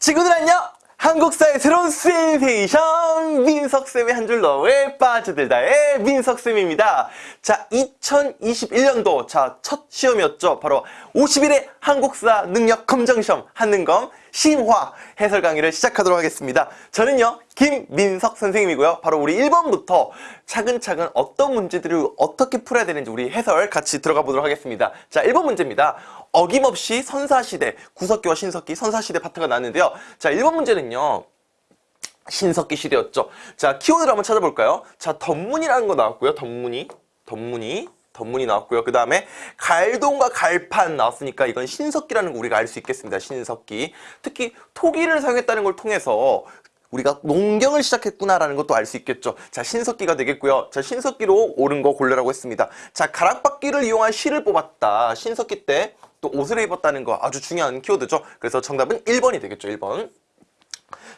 친구들 안녕! 한국사의 새로운 센세이션 민석쌤의 한 줄 너에 빠져들다의 민석쌤입니다. 자, 2021년도 자, 첫 시험이었죠. 바로 50일의 한국사 능력 검정시험 한능검 신화 해설 강의를 시작하도록 하겠습니다. 저는요, 김민석 선생님이고요. 바로 우리 1번부터 차근차근 어떤 문제들을 어떻게 풀어야 되는지 우리 해설 같이 들어가 보도록 하겠습니다. 자, 1번 문제입니다. 어김없이 선사시대, 구석기와 신석기, 선사시대 파트가 나왔는데요. 자, 1번 문제는요. 신석기 시대였죠. 자, 키워드를 한번 찾아볼까요? 자, 덧문이라는 거 나왔고요. 덧문이, 덧문이, 덧문이 나왔고요. 그 다음에 갈동과 갈판 나왔으니까 이건 신석기라는 거 우리가 알 수 있겠습니다. 신석기. 특히 토기를 사용했다는 걸 통해서 우리가 농경을 시작했구나라는 것도 알 수 있겠죠. 자, 신석기가 되겠고요. 자, 신석기로 옳은 거 고르라고 했습니다. 자, 가락바퀴를 이용한 실을 뽑았다. 신석기 때 또 옷을 입었다는 거 아주 중요한 키워드죠. 그래서 정답은 1번이 되겠죠. 1번.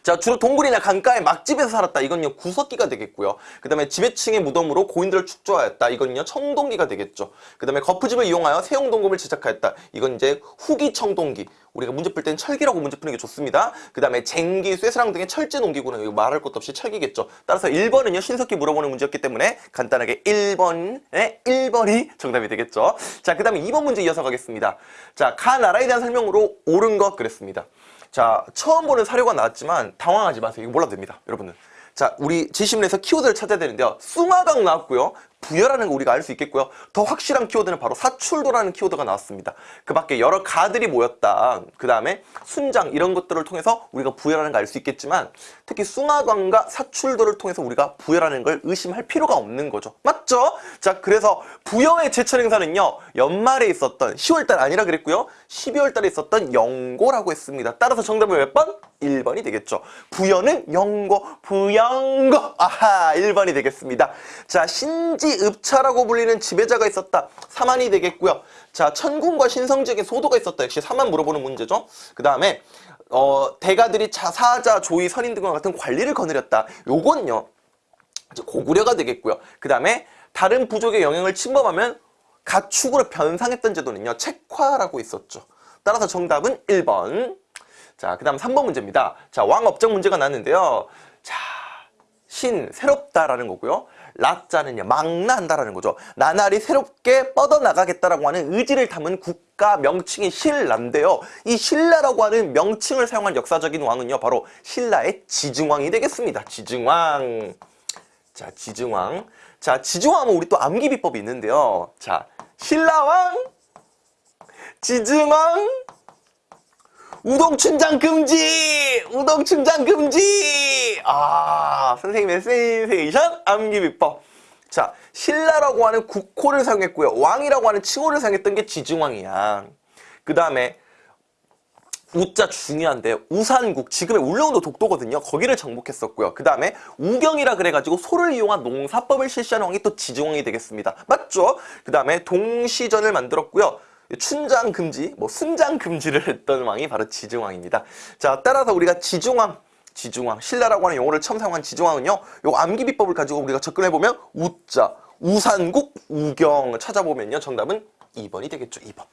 자, 주로 동굴이나 강가의 막집에서 살았다. 이건요, 구석기가 되겠고요. 그 다음에 지배층의 무덤으로 고인들을 축조하였다. 이건요, 청동기가 되겠죠. 그 다음에 거푸집을 이용하여 세용동금을 제작하였다. 이건 이제 후기 청동기. 우리가 문제 풀 때는 철기라고 문제 푸는 게 좋습니다. 그 다음에 쟁기, 쇠사랑 등의 철제 농기구는 말할 것도 없이 철기겠죠. 따라서 1번은요, 신석기 물어보는 문제였기 때문에 간단하게 1번에 1번이 정답이 되겠죠. 자, 그 다음에 2번 문제 이어서 가겠습니다. 자, 가 나라에 대한 설명으로 옳은 것 그랬습니다. 자, 처음 보는 사료가 나왔지만 당황하지 마세요. 이거 몰라도 됩니다. 여러분들. 자, 우리 지시문에서 키워드를 찾아야 되는데요. 숭아강 나왔고요. 부여라는 거 우리가 알 수 있겠고요. 더 확실한 키워드는 바로 사출도라는 키워드가 나왔습니다. 그 밖에 여러 가들이 모였다. 그 다음에 순장 이런 것들을 통해서 우리가 부여라는 걸 알 수 있겠지만 특히 숭아강과 사출도를 통해서 우리가 부여라는 걸 의심할 필요가 없는 거죠. 맞죠? 자, 그래서 부여의 제철 행사는요. 연말에 있었던 10월달 아니라 그랬고요. 12월달에 있었던 영고라고 했습니다. 따라서 정답은 몇 번? 1번이 되겠죠. 부여는 영고, 부영고. 아하, 1번이 되겠습니다. 자, 신지 읍차라고 불리는 지배자가 있었다. 사만이 되겠고요. 자, 천군과 신성지에게 소도가 있었다. 역시 사만 물어보는 문제죠. 그 다음에 어, 대가들이 자, 사자, 조이, 선인 등과 같은 관리를 거느렸다. 요건요. 이제 고구려가 되겠고요. 그 다음에 다른 부족의 영향을 침범하면 가축으로 변상했던 제도는요. 책화라고 있었죠. 따라서 정답은 1번. 자, 그 다음 3번 문제입니다. 자, 왕업적 문제가 났는데요. 자, 신, 새롭다라는 거고요. 라자는요, 망나한다라는 거죠. 나날이 새롭게 뻗어나가겠다라고 하는 의지를 담은 국가 명칭이 신라인데요. 이 신라라고 하는 명칭을 사용한 역사적인 왕은요, 바로 신라의 지증왕이 되겠습니다. 지증왕. 자, 지증왕. 자, 지증왕은 우리 또 암기 비법이 있는데요. 자, 신라왕, 지증왕, 우동 춘장 금지! 우동 춘장 금지! 아, 선생님의 센세이션 암기 비법. 자, 신라라고 하는 국호를 사용했고요. 왕이라고 하는 칭호를 사용했던 게 지증왕이야. 그 다음에 우자 중요한데 우산국 지금의 울릉도 독도거든요 거기를 정복했었고요 그 다음에 우경이라 그래가지고 소를 이용한 농사법을 실시한 왕이 또 지증왕이 되겠습니다 맞죠? 그 다음에 동시전을 만들었고요 춘장 금지, 뭐 순장 금지를 했던 왕이 바로 지중왕입니다. 자, 따라서 우리가 지중왕, 지중왕, 신라라고 하는 용어를 처음 사용한 지중왕은요. 요 암기 비법을 가지고 우리가 접근해 보면 우자, 우산국, 우경을 찾아보면요. 정답은 2번이 되겠죠. 2번.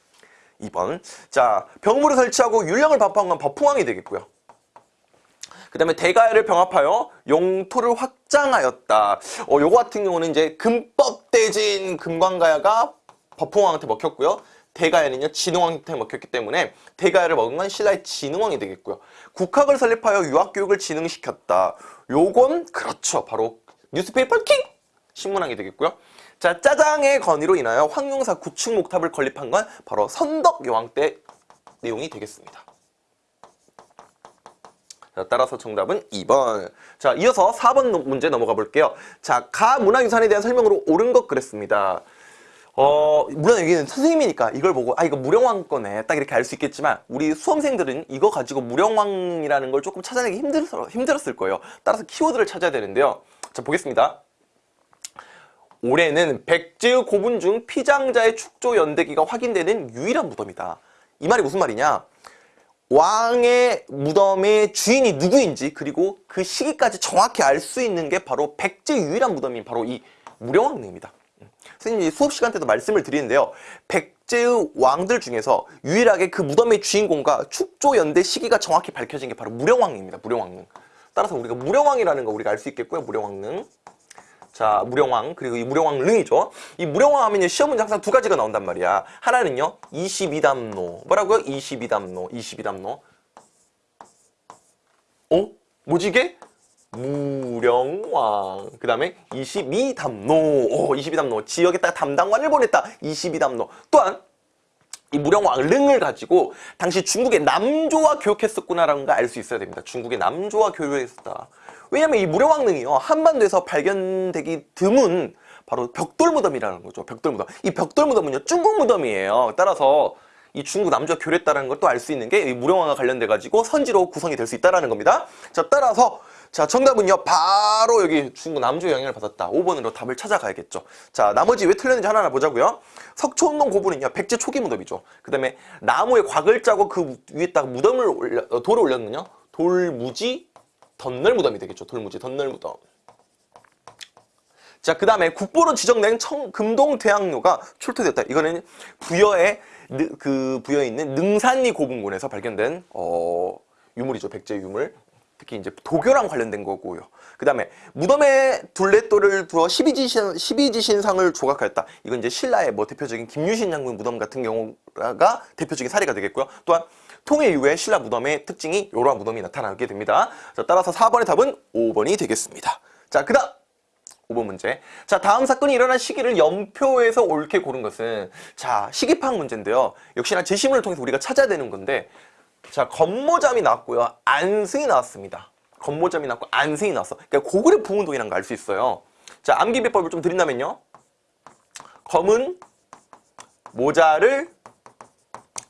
2번. 자, 병무를 설치하고 율령을 반포한 건 법풍왕이 되겠고요. 그 다음에 대가야를 병합하여 영토를 확장하였다. 어, 요거 같은 경우는 이제 금법대진 금광가야가 법풍왕한테 먹혔고요. 대가야는요 진흥왕한테 먹혔기 때문에 대가야를 먹은 건 신라의 진흥왕이 되겠고요. 국학을 설립하여 유학교육을 진흥시켰다. 요건 그렇죠. 바로 뉴스페이퍼 킹! 신문왕이 되겠고요. 자 짜장의 건의로 인하여 황룡사 구축목탑을 건립한 건 바로 선덕여왕 때 내용이 되겠습니다. 자, 따라서 정답은 2번. 자, 이어서 4번 문제 넘어가 볼게요. 자, 가문화유산에 대한 설명으로 옳은 것 그랬습니다. 어, 물론 여기는 선생님이니까 이걸 보고 아 이거 무령왕 거네. 딱 이렇게 알 수 있겠지만 우리 수험생들은 이거 가지고 무령왕이라는 걸 조금 찾아내기 힘들, 힘들었을 거예요. 따라서 키워드를 찾아야 되는데요. 자 보겠습니다. 올해는 백제 고분 중 피장자의 축조 연대기가 확인되는 유일한 무덤이다. 이 말이 무슨 말이냐? 왕의 무덤의 주인이 누구인지 그리고 그 시기까지 정확히 알 수 있는 게 바로 백제 유일한 무덤인 바로 이 무령왕릉입니다 선생님이 수업 시간 때도 말씀을 드리는데요. 백제의 왕들 중에서 유일하게 그 무덤의 주인공과 축조 연대 시기가 정확히 밝혀진 게 바로 무령왕입니다. 무령왕릉. 따라서 우리가 무령왕이라는 거 우리가 알 수 있겠고요. 무령왕릉. 자, 무령왕 그리고 이 무령왕릉이죠. 이 무령왕 하면 시험 문제 항상 두 가지가 나온단 말이야. 하나는요. 22담로. 뭐라고요? 22담로. 22담로. 어? 뭐지 이게? 무령왕. 그 다음에 22담로 오 22담로 지역에다가 담당관을 보냈다. 22담로 또한 이 무령왕 릉을 가지고 당시 중국의 남조와 교육했었구나라는 걸 알 수 있어야 됩니다. 중국의 남조와 교육했었다. 왜냐면 이 무령왕 릉이요 한반도에서 발견되기 드문 바로 벽돌 무덤이라는 거죠 벽돌 무덤. 이 벽돌 무덤은요 중국 무덤이에요. 따라서 이 중국 남조와 교류했다는 걸 또 알 수 있는 게이 무령왕과 관련돼 가지고 선지로 구성이 될 수 있다라는 겁니다. 자 따라서 자 정답은요. 바로 여기 중국 남조 영향을 받았다. 5번으로 답을 찾아가야겠죠. 자 나머지 왜 틀렸는지 하나하나 보자고요. 석촌동 고분은요. 백제 초기 무덤이죠. 그 다음에 나무에 곽을 짜고 그 위에다가 무덤을 올려 어, 돌을 올렸는요. 돌무지 덧널 무덤이 되겠죠. 돌무지 덧널 무덤. 자, 그 다음에 국보로 지정된 청, 금동대학로가 출토됐다. 이거는 부여에, 느- 그, 부여에 있는 능산리 고분군에서 발견된, 어, 유물이죠. 백제 유물. 특히 이제 도교랑 관련된 거고요. 그 다음에 무덤에 둘레돌을 두어 12지신, 12지신상을 조각하였다. 이건 이제 신라의 뭐 대표적인 김유신 장군 무덤 같은 경우가 대표적인 사례가 되겠고요. 또한 통일 이후에 신라 무덤의 특징이 이러한 무덤이 나타나게 됩니다. 자, 따라서 4번의 답은 5번이 되겠습니다. 자, 그 다음! 5번 문제. 자, 다음 사건이 일어난 시기를 연표에서 옳게 고른 것은 자, 시기 파악 문제인데요. 역시나 제시문을 통해서 우리가 찾아야 되는 건데 자, 건모잠이 나왔고요. 안승이 나왔습니다. 건모잠이 나왔고 안승이 나왔어. 그러니까 고구려 부운동이라는 걸 알 수 있어요. 자, 암기 비법을 좀 드린다면요. 검은 모자를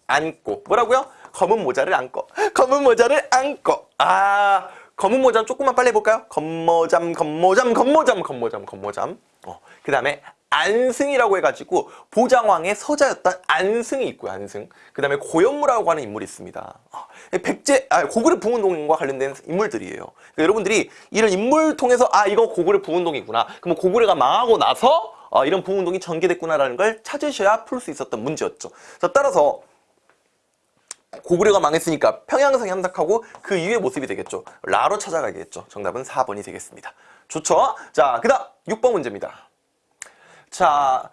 안고 뭐라고요? 검은 모자를 안고 검은 모자를 안고 아 검은 모자는 조금만 빨리 해볼까요? 검모잠 검모잠 검모잠 검모잠 검모잠 어, 그 다음에 안승이라고 해가지고 보장왕의 서자였던 안승이 있고요 안승 그 다음에 고현무라고 하는 인물이 있습니다 어, 백제 아 고구려 부운동과 관련된 인물들이에요 그러니까 여러분들이 이런 인물 통해서 아 이거 고구려 부운동이구나 그럼 고구려가 망하고 나서 어, 이런 부운동이 전개됐구나라는 걸 찾으셔야 풀 수 있었던 문제였죠 자 따라서 고구려가 망했으니까 평양성이 함락하고 그 이후의 모습이 되겠죠. 라로 찾아가겠죠. 정답은 4번이 되겠습니다. 좋죠? 자, 그 다음 6번 문제입니다. 자,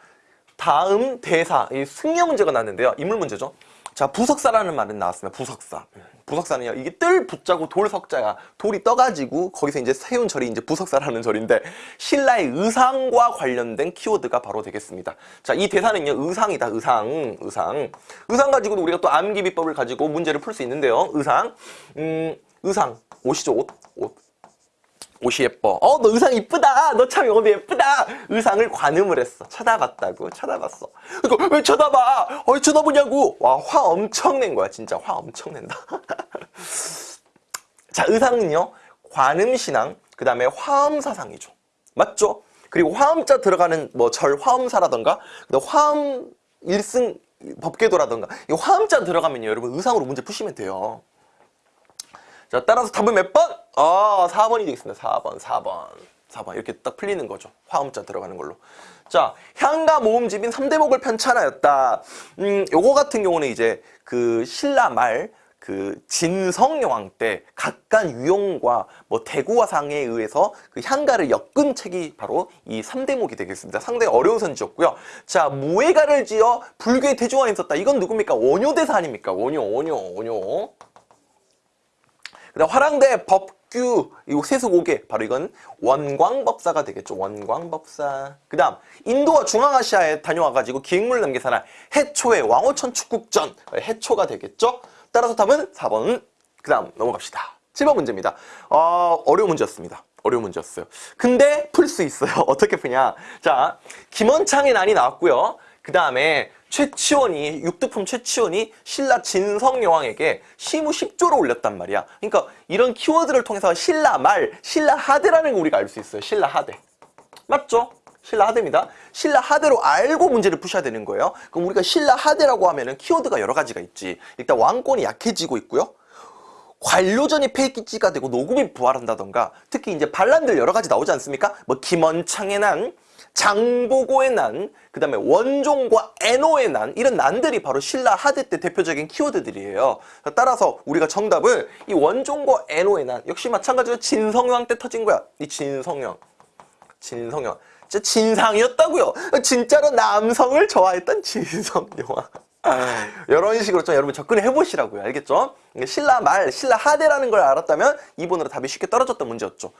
다음 대사, 이 승려 문제가 나왔는데요. 인물 문제죠. 자, 부석사라는 말은 나왔습니다. 부석사. 부석사는요, 이게 뜰 붙자고 돌 석자가 돌이 떠가지고 거기서 이제 세운 절이 이제 부석사라는 절인데 신라의 의상과 관련된 키워드가 바로 되겠습니다. 자, 이 대사는요, 의상이다. 의상, 의상. 의상 가지고도 우리가 또 암기 비법을 가지고 문제를 풀 수 있는데요. 의상. 음, 의상. 옷이죠, 옷. 옷. 옷이 예뻐. 어, 너 의상 이쁘다. 너참 옷이 예쁘다. 의상을 관음을 했어. 쳐다봤다고. 쳐다봤어. 그러니까 왜 쳐다봐? 어, 왜 쳐다보냐고. 와, 화 엄청 낸 거야. 진짜 화 엄청 낸다. 자, 의상은요. 관음신앙, 그 다음에 화엄사상이죠. 맞죠? 그리고 화엄자 들어가는 뭐 절 화엄사라던가, 그다음 화엄 일승 법궤도라던가, 이 화엄자 들어가면요. 여러분 의상으로 문제 푸시면 돼요. 자, 따라서 답은 몇 번? 아, 4번이 되겠습니다. 4번, 4번. 4번. 이렇게 딱 풀리는 거죠. 화음자 들어가는 걸로. 자, 향가 모음집인 삼대목을 편찬하였다. 음, 요거 같은 경우는 이제 그 신라 말, 그 진성여왕 때 각간 유용과 뭐 대구화상에 의해서 그 향가를 엮은 책이 바로 이 삼대목이 되겠습니다. 상당히 어려운 선지였고요. 자, 무예가를 지어 불교의 대중화에 있었다. 이건 누굽니까? 원효대사 아닙니까? 원효, 원효, 원효. 그다음 화랑대 법 규이 세수고개. 바로 이건 원광법사가 되겠죠. 원광법사. 그 다음 인도와 중앙아시아에 다녀와가지고 기획물 남기사나 해초의 왕호천 축국전. 해초가 되겠죠? 따라서 답은 4번. 그 다음 넘어갑시다. 7번 문제입니다. 어, 어려운 문제였습니다. 어려운 문제였어요. 근데 풀 수 있어요. 어떻게 푸냐? 자 김원창의 난이 나왔고요. 그 다음에 최치원이 육두품 최치원이 신라 진성여왕에게 시무 10조를 올렸단 말이야. 그러니까 이런 키워드를 통해서 신라 말, 신라 하대라는 걸 우리가 알 수 있어요. 신라 하대. 맞죠? 신라 하대입니다. 신라 하대로 알고 문제를 푸셔야 되는 거예요. 그럼 우리가 신라 하대라고 하면 은 키워드가 여러 가지가 있지. 일단 왕권이 약해지고 있고요. 관료전이 폐기지가 되고 노금이 부활한다던가 특히 이제 반란들 여러 가지 나오지 않습니까? 뭐 김원창의 난, 장보고의 난, 그 다음에 원종과 애노의 난, 이런 난들이 바로 신라 하대 때 대표적인 키워드들이에요. 따라서 우리가 정답을 이 원종과 애노의 난, 역시 마찬가지로 진성왕 때 터진 거야. 이 진성형. 진성형. 진짜 진상이었다고요. 진짜로 남성을 좋아했던 진성영왕. 이런 식으로 좀 여러분 접근을 해보시라고요. 알겠죠? 신라 말, 신라 하대라는 걸 알았다면 이번으로 답이 쉽게 떨어졌던 문제였죠.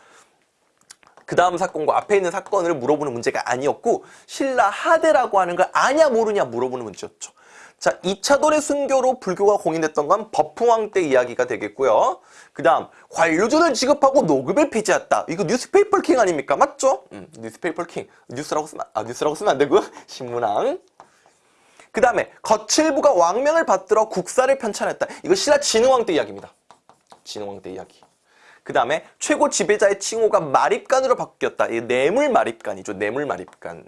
그 다음 사건과 앞에 있는 사건을 물어보는 문제가 아니었고 신라 하대라고 하는 걸 아냐 모르냐 물어보는 문제였죠. 자, 이차돈의 순교로 불교가 공인됐던 건 법흥왕 때 이야기가 되겠고요. 그 다음 관료전을 지급하고 녹읍을 폐지했다. 이거 newspaper king 아닙니까? 맞죠? 음, newspaper king. 뉴스라고 쓰면, 아, 뉴스라고 쓰면 안 되고 신문왕. 그 다음에 거칠부가 왕명을 받들어 국사를 편찬했다. 이거 신라 진흥왕 때 이야기입니다. 진흥왕 때 이야기. 그 다음에 최고 지배자의 칭호가 마립간으로 바뀌었다. 이 뇌물 마립간이죠. 뇌물 마립간.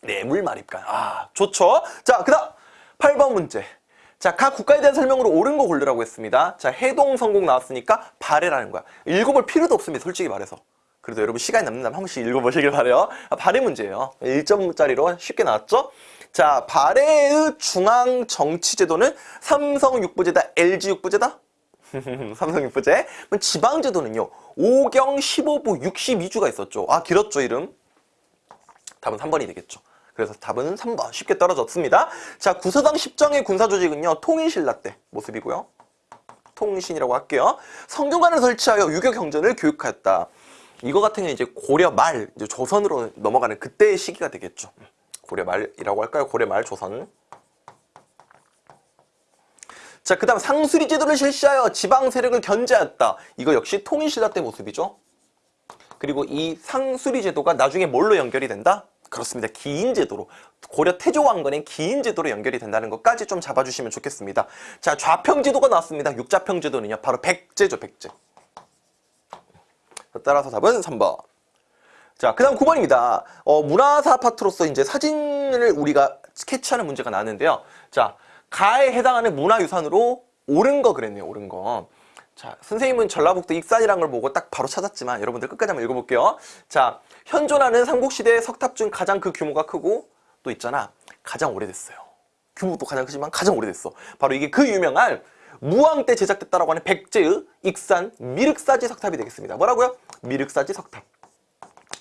뇌물 마립간. 아, 좋죠. 자, 그 다음 8번 문제. 자, 각 국가에 대한 설명으로 옳은 거 고르라고 했습니다. 자, 해동 성공 나왔으니까 발해라는 거야. 읽어볼 필요도 없습니다. 솔직히 말해서. 그래도 여러분 시간이 남는다면 한 번씩 읽어보시길 바래요. 아, 발해 문제예요. 1점짜리로 쉽게 나왔죠? 자, 발해의 중앙 정치 제도는 삼성 육부제다, LG 육부제다? 삼성 육부제. 지방 제도는요. 5경 15부 62주가 있었죠. 아, 길었죠, 이름. 답은 3번이 되겠죠. 그래서 답은 3번 쉽게 떨어졌습니다. 자, 구서당 10정의 군사조직은요. 통일신라 때 모습이고요. 통신이라고 할게요. 성균관을 설치하여 유교 경전을 교육하였다. 이거 같은 경우는 이제 고려 말, 이제 조선으로 넘어가는 그때의 시기가 되겠죠. 고려 말이라고 할까요? 고려 말 조선. 자, 그 다음 상수리 제도를 실시하여 지방 세력을 견제하였다. 이거 역시 통일신라 때 모습이죠. 그리고 이 상수리 제도가 나중에 뭘로 연결이 된다? 그렇습니다. 기인 제도로 고려 태조 왕건의 기인 제도로 연결이 된다는 것까지 좀 잡아주시면 좋겠습니다. 자 좌평 제도가 나왔습니다. 육자평 제도는요. 바로 백제죠. 백제. 따라서 답은 3번. 자, 그 다음 9번입니다. 어, 문화사 파트로서 이제 사진을 우리가 스케치하는 문제가 나왔는데요. 자, 가에 해당하는 문화유산으로 옳은 거 그랬네요. 옳은 거. 자, 선생님은 전라북도 익산이란 걸 보고 딱 바로 찾았지만 여러분들 끝까지 한번 읽어볼게요. 자, 현존하는 삼국시대 석탑 중 가장 그 규모가 크고 또 있잖아. 가장 오래됐어요. 규모도 가장 크지만 가장 오래됐어. 바로 이게 그 유명한 무왕 때 제작됐다라고 하는 백제의 익산 미륵사지 석탑이 되겠습니다. 뭐라고요? 미륵사지 석탑.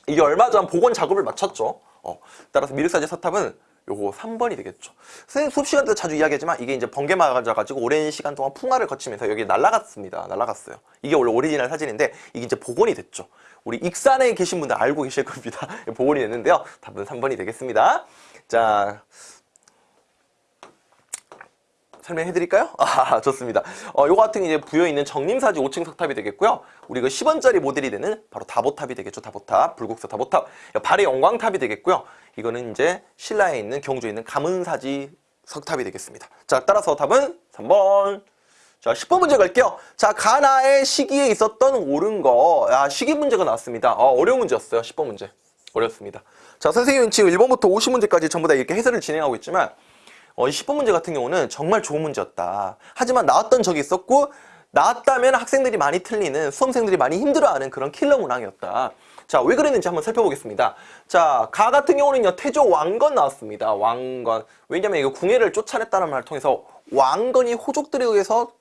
이게 얼마 전 복원 작업을 마쳤죠. 어, 따라서 미륵사지 석탑은 요거 3번이 되겠죠. 선생님 수업 시간 때 자주 이야기하지만 이게 이제 번개 맞아가지고 오랜 시간 동안 풍화를 거치면서 여기 날아갔습니다. 날아갔어요. 이게 원래 오리지널 사진인데 이게 이제 복원이 됐죠. 우리 익산에 계신 분들 알고 계실 겁니다. 복원이 됐는데요. 답은 3번이 되겠습니다. 자, 설명해드릴까요? 아, 좋습니다. 어, 요거 같은 이제 부여 있는 정림사지 5층 석탑이 되겠고요. 우리 그 10원짜리 모델이 되는 바로 다보탑이 되겠죠. 다보탑, 불국사 다보탑. 발의 영광탑이 되겠고요. 이거는 이제 신라에 있는 경주에 있는 가문사지 석탑이 되겠습니다. 자, 따라서 답은 3번. 자, 10번 문제 갈게요. 자, 가나의 시기에 있었던 옳은 거. 아, 시기 문제가 나왔습니다. 어, 어려운 문제였어요. 10번 문제. 어렵습니다. 자, 선생님은 지금 1번부터 50문제까지 전부 다 이렇게 해설을 진행하고 있지만 어, 이 10번 문제 같은 경우는 정말 좋은 문제였다. 하지만 나왔던 적이 있었고 나왔다면 학생들이 많이 틀리는 수험생들이 많이 힘들어하는 그런 킬러 문항이었다. 자, 왜 그랬는지 한번 살펴보겠습니다. 자, 가 같은 경우는요, 태조 왕건 나왔습니다. 왕건. 왜냐면 이거 궁예를 쫓아냈다는 말을 통해서 왕건이 호족들에 의해서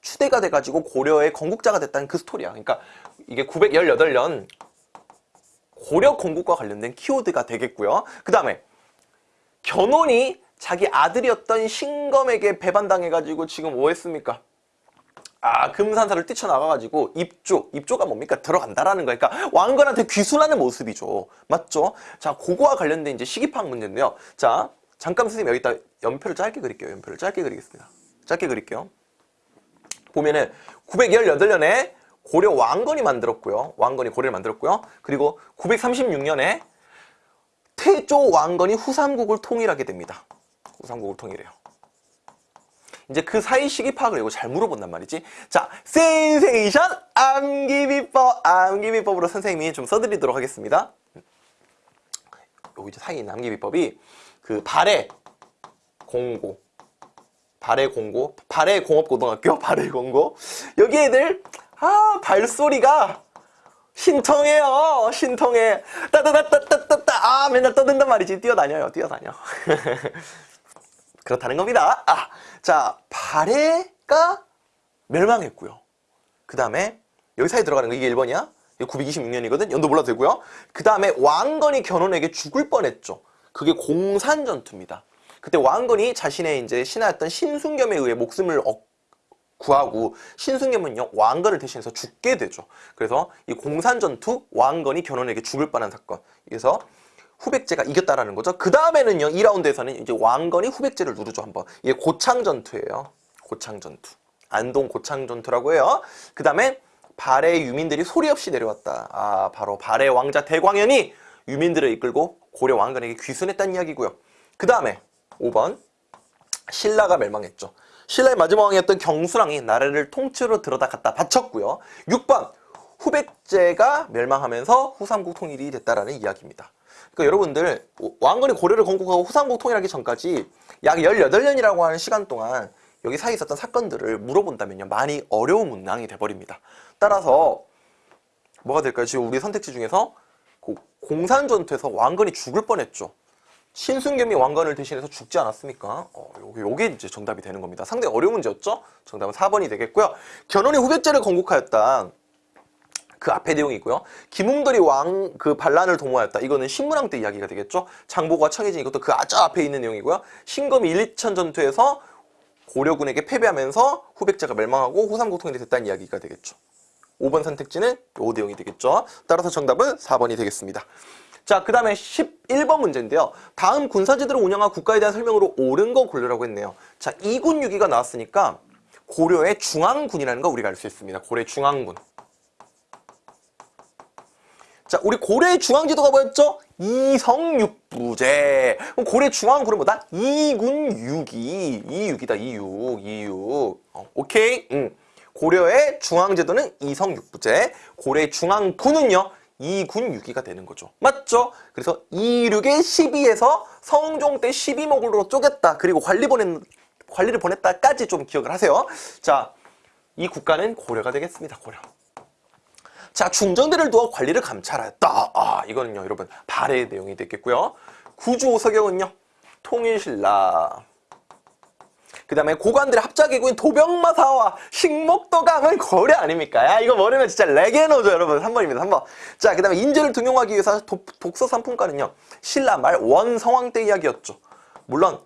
추대가 돼가지고 고려의 건국자가 됐다는 그 스토리야. 그러니까 이게 918년 고려 건국과 관련된 키워드가 되겠고요. 그 다음에 견훤이 자기 아들이었던 신검에게 배반당해가지고 지금 뭐 했습니까? 아 금산사를 뛰쳐나가가지고 입조, 입조가 뭡니까? 들어간다라는 거니까 그러니까 왕건한테 귀순하는 모습이죠. 맞죠? 자, 그거와 관련된 이제 시기파악 문제인데요. 자, 잠깐 선생님 여기다 연표를 짧게 그릴게요. 연표를 짧게 그리겠습니다. 짧게 그릴게요. 보면은 918년에 고려 왕건이 만들었고요. 왕건이 고려를 만들었고요. 그리고 936년에 태조 왕건이 후삼국을 통일하게 됩니다. 후삼국을 통일해요. 이제 그 사이 시기 파악을 이거 잘 물어본단 말이지. 자, 센세이션 암기비법, 암기비법으로 선생님이 좀 써드리도록 하겠습니다. 여기 이제 사이 암기비법이 그 발해 공고, 발해 공고, 발해 공업고등학교, 발해 공고 여기 애들 아 발소리가 신통해요. 신통해. 따따따따따따. 아, 맨날 떠든단 말이지. 뛰어다녀요. 뛰어다녀. 그렇다는 겁니다. 아, 자, 발해가 멸망했고요. 그 다음에 여기 사이에 들어가는 거 이게 1번이야? 이게 926년이거든? 연도 몰라도 되고요. 그 다음에 왕건이 견훤에게 죽을 뻔했죠. 그게 공산 전투입니다. 그때 왕건이 자신의 이제 신하였던 신순겸에 의해 목숨을 얻 구하고 신순겸은요 왕건을 대신해서 죽게 되죠. 그래서 이 공산전투 왕건이 견훤에게 죽을 뻔한 사건. 그래서 후백제가 이겼다라는 거죠. 그 다음에는요 2라운드에서는 이제 왕건이 후백제를 누르죠 한번. 이게 고창 전투예요. 고창 전투. 안동 고창 전투라고 해요. 그 다음에 발해 유민들이 소리 없이 내려왔다. 아 바로 발해 왕자 대광현이 유민들을 이끌고 고려 왕건에게 귀순했다는 이야기고요. 그 다음에 5번 신라가 멸망했죠. 신라의 마지막 왕이었던 경수랑이 나라를 통째로 들어다 갖다 바쳤고요. 6번 후백제가 멸망하면서 후삼국 통일이 됐다라는 이야기입니다. 그러니까 여러분들 왕건이 고려를 건국하고 후삼국 통일하기 전까지 약 18년이라고 하는 시간 동안 여기 사이에 있었던 사건들을 물어본다면요. 많이 어려운 문항이 돼버립니다. 따라서 뭐가 될까요? 지금 우리 선택지 중에서 고- 공산전투에서 왕건이 죽을 뻔했죠. 신순겸이 왕건을 대신해서 죽지 않았습니까? 어, 요게, 요게 이제 정답이 되는 겁니다. 상당히 어려운 문제였죠? 정답은 4번이 되겠고요. 견훤이 후백제를 건국하였다. 그 앞에 내용이고요. 김웅돌이 왕 그 반란을 도모하였다. 이거는 신문왕 때 이야기가 되겠죠. 장보고와 청해진 이것도 그 아주 앞에 있는 내용이고요. 신검이 1, 2천 전투에서 고려군에게 패배하면서 후백제가 멸망하고 후삼국 통일이 됐다는 이야기가 되겠죠. 5번 선택지는 요 내용이 되겠죠. 따라서 정답은 4번이 되겠습니다. 자, 그 다음에 11번 문제인데요. 다음 군사제도를 운영한 국가에 대한 설명으로 옳은 거 고르라고 했네요. 자, 2군 6위가 나왔으니까 고려의 중앙군이라는 거 우리가 알 수 있습니다. 고려의 중앙군. 자, 우리 고려의 중앙지도가 뭐였죠? 이성육부제. 그럼 고려 중앙군은 뭐다? 이군 6이. 2육이다, 2육. 2육. 어, 오케이? 응. 고려의 중앙제도는 이성육부제. 고려의 중앙군은요? 2군 6위가 되는 거죠. 맞죠? 그래서 2육의 12에서 성종 때 12목으로 쪼갰다. 그리고 관리 보낸, 관리를 보냈다까지 좀 기억을 하세요. 자, 이 국가는 고려가 되겠습니다. 고려. 자, 중정대를 두어 관리를 감찰하였다. 아, 이거는요, 여러분, 발해의 내용이 되겠고요. 구주오서경은요, 통일신라. 그 다음에 고관들의 합작이고인 도병마사와 식목도감은 고려 아닙니까? 야, 이거 모르면 진짜 레게노죠, 여러분. 3번입니다, 3번. 자, 그 다음에 인재를 등용하기 위해서 도- 독서 상품가는요, 신라 말 원성왕 때 이야기였죠. 물론,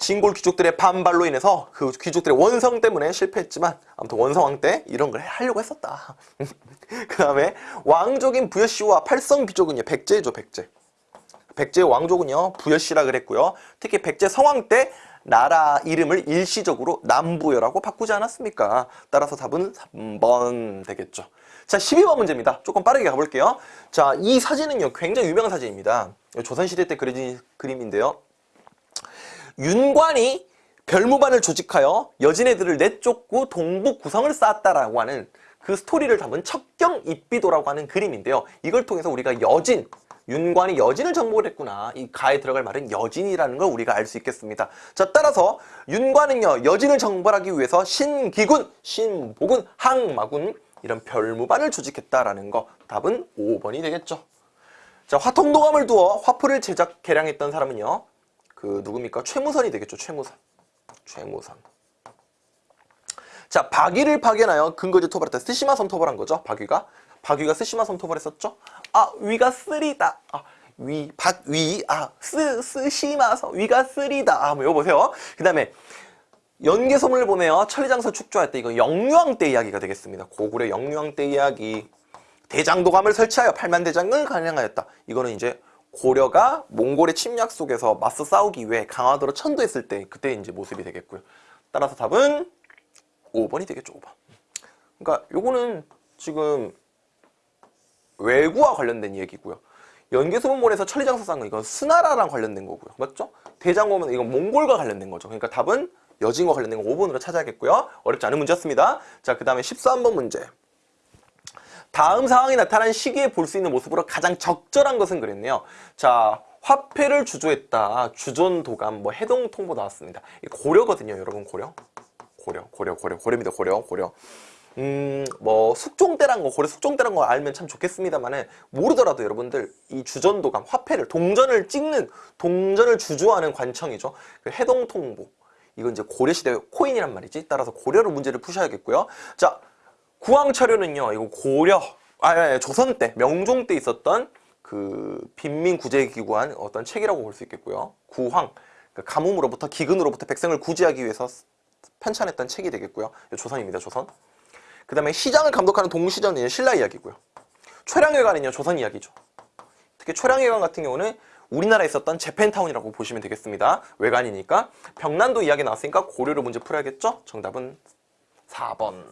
진골 귀족들의 반발로 인해서 그 귀족들의 원성 때문에 실패했지만 아무튼 원성왕 때 이런 걸 하려고 했었다. 그 다음에 왕족인 부여씨와 팔성 귀족은요 백제죠 백제. 백제 왕족은요 부여씨라 그랬고요. 특히 백제 성왕 때 나라 이름을 일시적으로 남부여라고 바꾸지 않았습니까? 따라서 답은 3번 되겠죠. 자 12번 문제입니다. 조금 빠르게 가볼게요. 자 이 사진은요 굉장히 유명한 사진입니다. 조선시대 때 그려진 그림인데요. 윤관이 별무반을 조직하여 여진애들을 내쫓고 동북 구성을 쌓았다라고 하는 그 스토리를 담은 척경 입비도라고 하는 그림인데요. 이걸 통해서 우리가 여진, 윤관이 여진을 정복을 했구나. 이 가에 들어갈 말은 여진이라는 걸 우리가 알 수 있겠습니다. 자, 따라서 윤관은요, 여진을 정벌하기 위해서 신기군, 신보군, 항마군 이런 별무반을 조직했다라는 거 답은 5번이 되겠죠. 자, 화통도감을 두어 화포를 제작 개량했던 사람은요. 그 누굽니까? 최무선이 되겠죠. 최무선. 최무선. 자, 박위를 파견하여 근거지 토벌했다. 스시마섬 토벌한 거죠. 박위가. 박위가 쓰시마섬 토벌했었죠. 아, 위가 쓰리다. 아, 위, 박 위, 아, 스, 쓰시마섬, 위가 쓰리다. 아, 뭐 이거 보세요. 그 다음에 연개소문을 보내어 천리장서 축조할 때 이거 영류왕 때 이야기가 되겠습니다. 고구려 영류왕 때 이야기. 대장도감을 설치하여 팔만대장경을 간행하였다. 이거는 이제 고려가 몽골의 침략 속에서 맞서 싸우기 위해 강화도로 천도했을 때 그때 이제 모습이 되겠고요. 따라서 답은 5번이 되겠죠. 5번. 그러니까 요거는 지금 외구와 관련된 얘기고요. 쌓은 건 이건 수나라랑 관련된 거고요. 맞죠? 대장고면 이건 몽골과 관련된 거죠. 그러니까 답은 여진과 관련된 거 5번으로 찾아야겠고요. 어렵지 않은 문제였습니다. 자, 그 다음에 13번 문제. 다음 상황이 나타난 시기에 볼 수 있는 모습으로 가장 적절한 것은 그랬네요. 자, 화폐를 주조했다. 주존 도감, 뭐 해동 통보 나왔습니다. 이 고려거든요, 여러분 고려. 고려, 고려, 고려, 고려입니다, 고려, 고려. 음, 뭐 숙종대란 거 고려 숙종대란 거 알면 참 좋겠습니다만은 모르더라도 여러분들 이 주전도감 화폐를 동전을 찍는 동전을 주조하는 관청이죠. 그 해동통보 이건 이제 고려시대 코인이란 말이지. 따라서 고려로 문제를 푸셔야겠고요. 자 구황철효는요. 이거 고려 아 예, 예, 조선 때 명종 때 있었던 그 빈민 구제 기구한 어떤 책이라고 볼 수 있겠고요. 구황 그 가뭄으로부터 기근으로부터 백성을 구제하기 위해서 편찬했던 책이 되겠고요. 조선입니다. 조선. 그 다음에 시장을 감독하는 동시전은 신라 이야기고요. 최량회관은요 조선 이야기죠. 특히 최량회관 같은 경우는 우리나라에 있었던 재팬타운이라고 보시면 되겠습니다. 외관이니까 병난도 이야기 나왔으니까 고려로 문제 풀어야겠죠? 정답은 4번.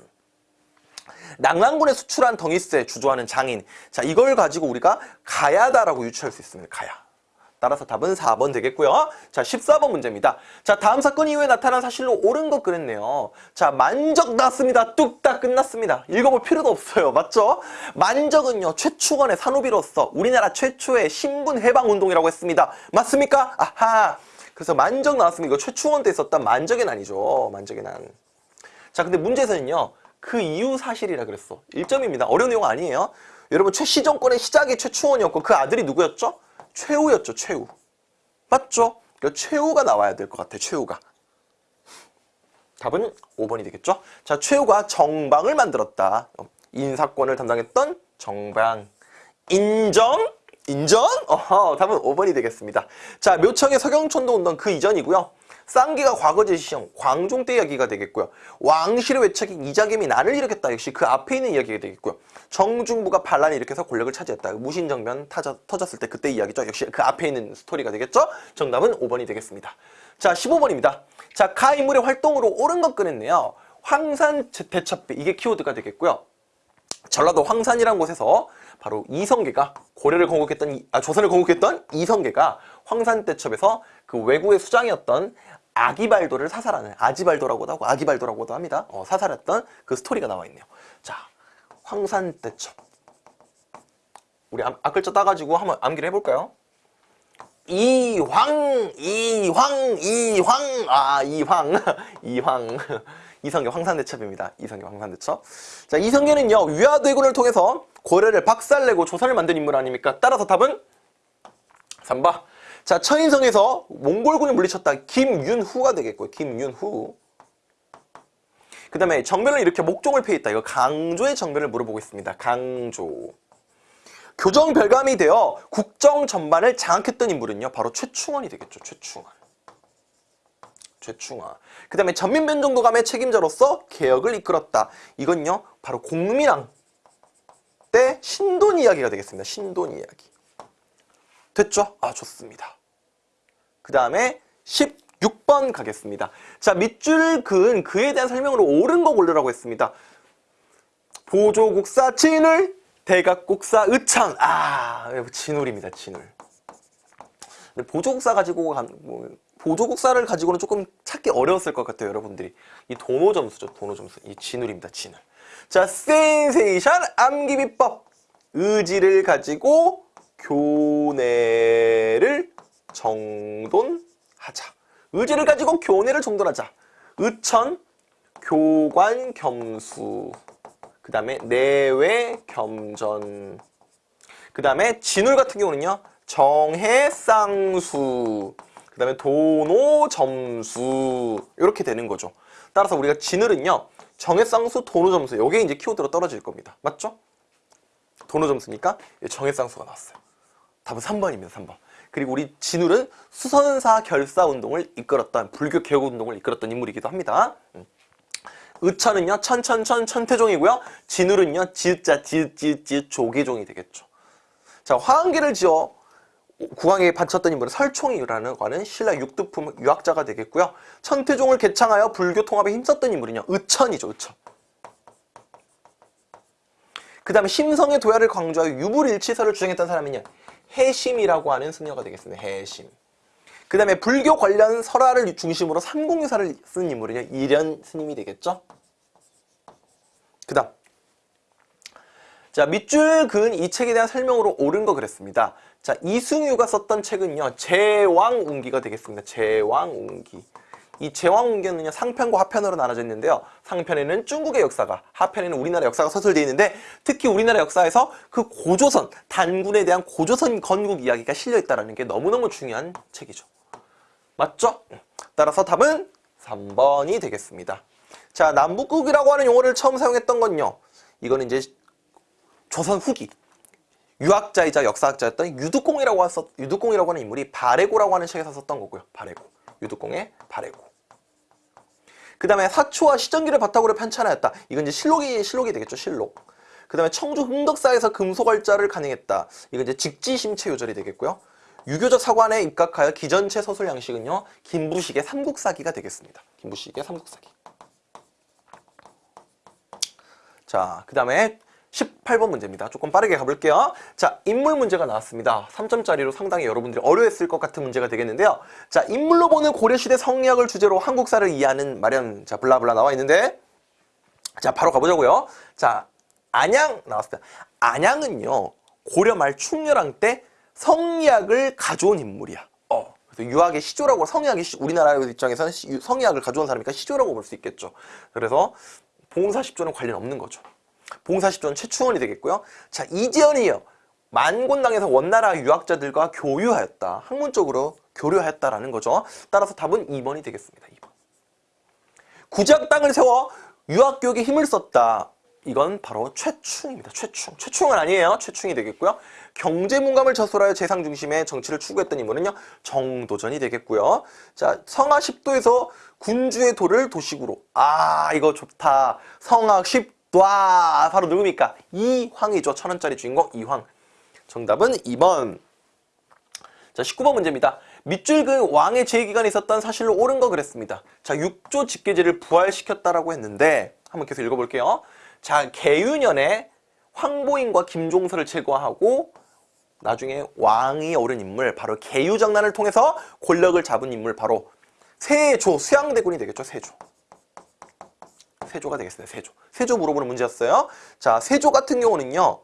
낭랑군에 수출한 덩이세 주조하는 장인. 자 이걸 가지고 우리가 가야다라고 유추할 수 있습니다. 가야. 따라서 답은 4번 되겠고요. 자, 14번 문제입니다. 자, 다음 사건 이후에 나타난 사실로 옳은 것 그랬네요. 자, 만적 났습니다. 뚝딱 끝났습니다. 읽어볼 필요도 없어요. 맞죠? 만적은요, 최충원의 산업이로서 우리나라 최초의 신분 해방 운동이라고 했습니다. 맞습니까? 아하. 그래서 만적 나왔습니다. 이거 최충원 때 있었던 만적의 난이죠. 만적의 난. 자, 근데 문제에서는요, 그 이후 사실이라 그랬어. 1점입니다. 어려운 내용 아니에요. 여러분, 최시 정권의 시작이 최충원이었고 그 아들이 누구였죠? 최후였죠, 최후. 맞죠? 그러니까 최후가 나와야 될 것 같아, 최후가. 답은 5번이 되겠죠? 자, 최후가 정방을 만들었다. 인사권을 담당했던 정방. 인정? 인정? 어허, 답은 5번이 되겠습니다. 자, 묘청의 서경촌도 운동 그 이전이고요. 쌍기가 과거제 시형, 광종 때 이야기가 되겠고요. 왕실의 외척인 이자겸이 난을 일으켰다. 역시 그 앞에 있는 이야기가 되겠고요. 정중부가 반란을 일으켜서 권력을 차지했다. 무신정변 타져, 터졌을 때 그때 이야기죠. 역시 그 앞에 있는 스토리가 되겠죠. 정답은 5번이 되겠습니다. 자, 15번입니다. 자, 가 인물의 활동으로 옳은 것 꺼냈네요. 황산 대첩배 이게 키워드가 되겠고요. 전라도 황산이라는 곳에서 바로 이성계가 고려를 건국했던 아, 조선을 건국했던 이성계가 황산대첩에서 그 외구의 수장이었던 아기발도를 사살하는 아지발도라고도 하고 아기발도라고도 합니다. 어, 사살했던 그 스토리가 나와 있네요. 자, 황산대첩. 우리 암, 앞글자 따가지고 한번 암기를 해볼까요? 이황, 이황, 이황, 아, 이황, 이황. 이성계 황산대첩입니다. 이성계 황산대첩. 자, 이성계는요, 위화대군을 통해서 고려를 박살내고 조선을 만든 인물 아닙니까? 따라서 답은 3번. 자, 천인성에서 몽골군을 물리쳤다. 김윤후가 되겠고요. 김윤후. 그 다음에 정변을 일으켜 목종을 폐했다. 이거 강조의 정변을 물어보고 있습니다. 강조. 교정 별감이 되어 국정 전반을 장악했던 인물은요. 바로 최충원이 되겠죠. 최충원. 최충원. 그 다음에 전민변정도감의 책임자로서 개혁을 이끌었다. 이건요. 바로 공민왕 때 신돈 이야기가 되겠습니다. 신돈 이야기. 됐죠? 아 좋습니다. 그 다음에 16번 가겠습니다. 자 밑줄 그은 그에 대한 설명으로 옳은 거 고르라고 했습니다. 보조국사 진울 대각국사 의창 아 진울입니다. 진울. 보조국사 가지고 간, 뭐, 보조국사를 가지고는 조금 찾기 어려웠을 것 같아요 여러분들이 이 도노 점수죠 도노 점수 이 진울입니다 진울 자 센세이션 암기비법 의지를 가지고 교내를 정돈하자. 의지를 가지고 교내를 정돈하자. 의천, 교관, 겸수. 그 다음에 내외, 겸전. 그 다음에 진울 같은 경우는요. 정해, 쌍수. 그 다음에 도노, 점수. 이렇게 되는 거죠. 따라서 우리가 진울은요. 정해, 쌍수, 도노, 점수. 이게 이제 키워드로 떨어질 겁니다. 맞죠? 도노 점수니까 정해, 쌍수가 나왔어요. 답은 3번입니다. 3번. 그리고 우리 진울은 수선사 결사 운동을 이끌었던 불교 개혁 운동을 이끌었던 인물이기도 합니다. 음. 의천은요 천천천 천태종이고요. 진울은요 지읒자 지읒지읒 조계종이 되겠죠. 자 화한계를 지어 국왕에게 바쳤던 인물은 설총이라는 과는 신라 육두품 유학자가 되겠고요. 천태종을 개창하여 불교 통합에 힘썼던 인물은요 의천이죠. 의천. 그 다음에 심성의 도야를 강조하여 유불일치설을 주장했던 사람은요 해심이라고 하는 승려가 되겠습니다. 해심. 그 다음에 불교 관련 설화를 중심으로 삼공유사를 쓴 인물은요. 이련 스님이 되겠죠. 그 다음 자 밑줄 그은 이 책에 대한 설명으로 옳은 거 그랬습니다. 자 이승유가 썼던 책은요. 제왕운기가 되겠습니다. 제왕운기. 이 제왕문경은요 상편과 하편으로 나눠져 있는데요. 상편에는 중국의 역사가, 하편에는 우리나라 역사가 서술되어 있는데 특히 우리나라 역사에서 그 고조선 단군에 대한 고조선 건국 이야기가 실려 있다는 게 너무너무 중요한 책이죠. 맞죠? 따라서 답은 3번이 되겠습니다. 자, 남북국이라고 하는 용어를 처음 사용했던 건요. 이거는 이제 조선 후기 유학자이자 역사학자였던 유두공이라고 하는 인물이 바레고라고 하는 책에서 썼던 거고요. 바레고. 유두공의 바레고. 그 다음에 사초와 시전기를 바탕으로 편찬하였다. 이건 이제 실록이, 실록이 되겠죠. 실록. 그 다음에 청주 흥덕사에서 금속월자를 간행했다. 이건 이제 직지심체 요절이 되겠고요. 유교적 사관에 입각하여 기전체 서술 양식은요. 김부식의 삼국사기가 되겠습니다. 김부식의 삼국사기. 자, 그 다음에 18번 문제입니다. 조금 빠르게 가볼게요. 자, 인물 문제가 나왔습니다. 3점짜리로 상당히 여러분들이 어려웠을 것 같은 문제가 되겠는데요. 자, 인물로 보는 고려시대 성리학을 주제로 한국사를 이해하는 마련, 자, 블라블라 나와 있는데, 자, 바로 가보자고요. 자, 안양 나왔습니다. 안양은요, 고려 말 충렬왕 때 성리학을 가져온 인물이야. 어. 그래서 유학의 시조라고, 성리학의 시, 우리나라 입장에서는 시, 성리학을 가져온 사람이니까 시조라고 볼 수 있겠죠. 그래서 봉사십조는 관련 없는 거죠. 봉사십조는 최충원이 되겠고요. 자, 이지연이요. 만곤당에서 원나라 유학자들과 교류하였다. 학문적으로 교류하였다라는 거죠. 따라서 답은 2번이 되겠습니다. 2번. 구작 땅을 세워 유학교육에 힘을 썼다. 이건 바로 최충입니다. 최충. 최충은 아니에요. 최충이 되겠고요. 경제문감을 저술하여 재상 중심의 정치를 추구했던 인물은요. 정도전이 되겠고요. 자, 성하 10도에서 군주의 도를 도식으로. 아, 이거 좋다. 성하 10도. 아, 바로 누굽니까? 이황이죠. 천원짜리 주인공 이황. 정답은 2번. 자, 19번 문제입니다. 밑줄 그 왕의 제기관에 있었던 사실로 옳은 거 그랬습니다. 자, 6조 집계제를 부활시켰다라고 했는데 한번 계속 읽어볼게요. 자, 개유년에 황보인과 김종서를 제거하고 나중에 왕이 오른 인물 바로 개유정난을 통해서 권력을 잡은 인물 바로 세조 수양대군이 되겠죠. 세조. 세조가 되겠습니다. 세조. 세조 물어보는 문제였어요. 자, 세조 같은 경우는요.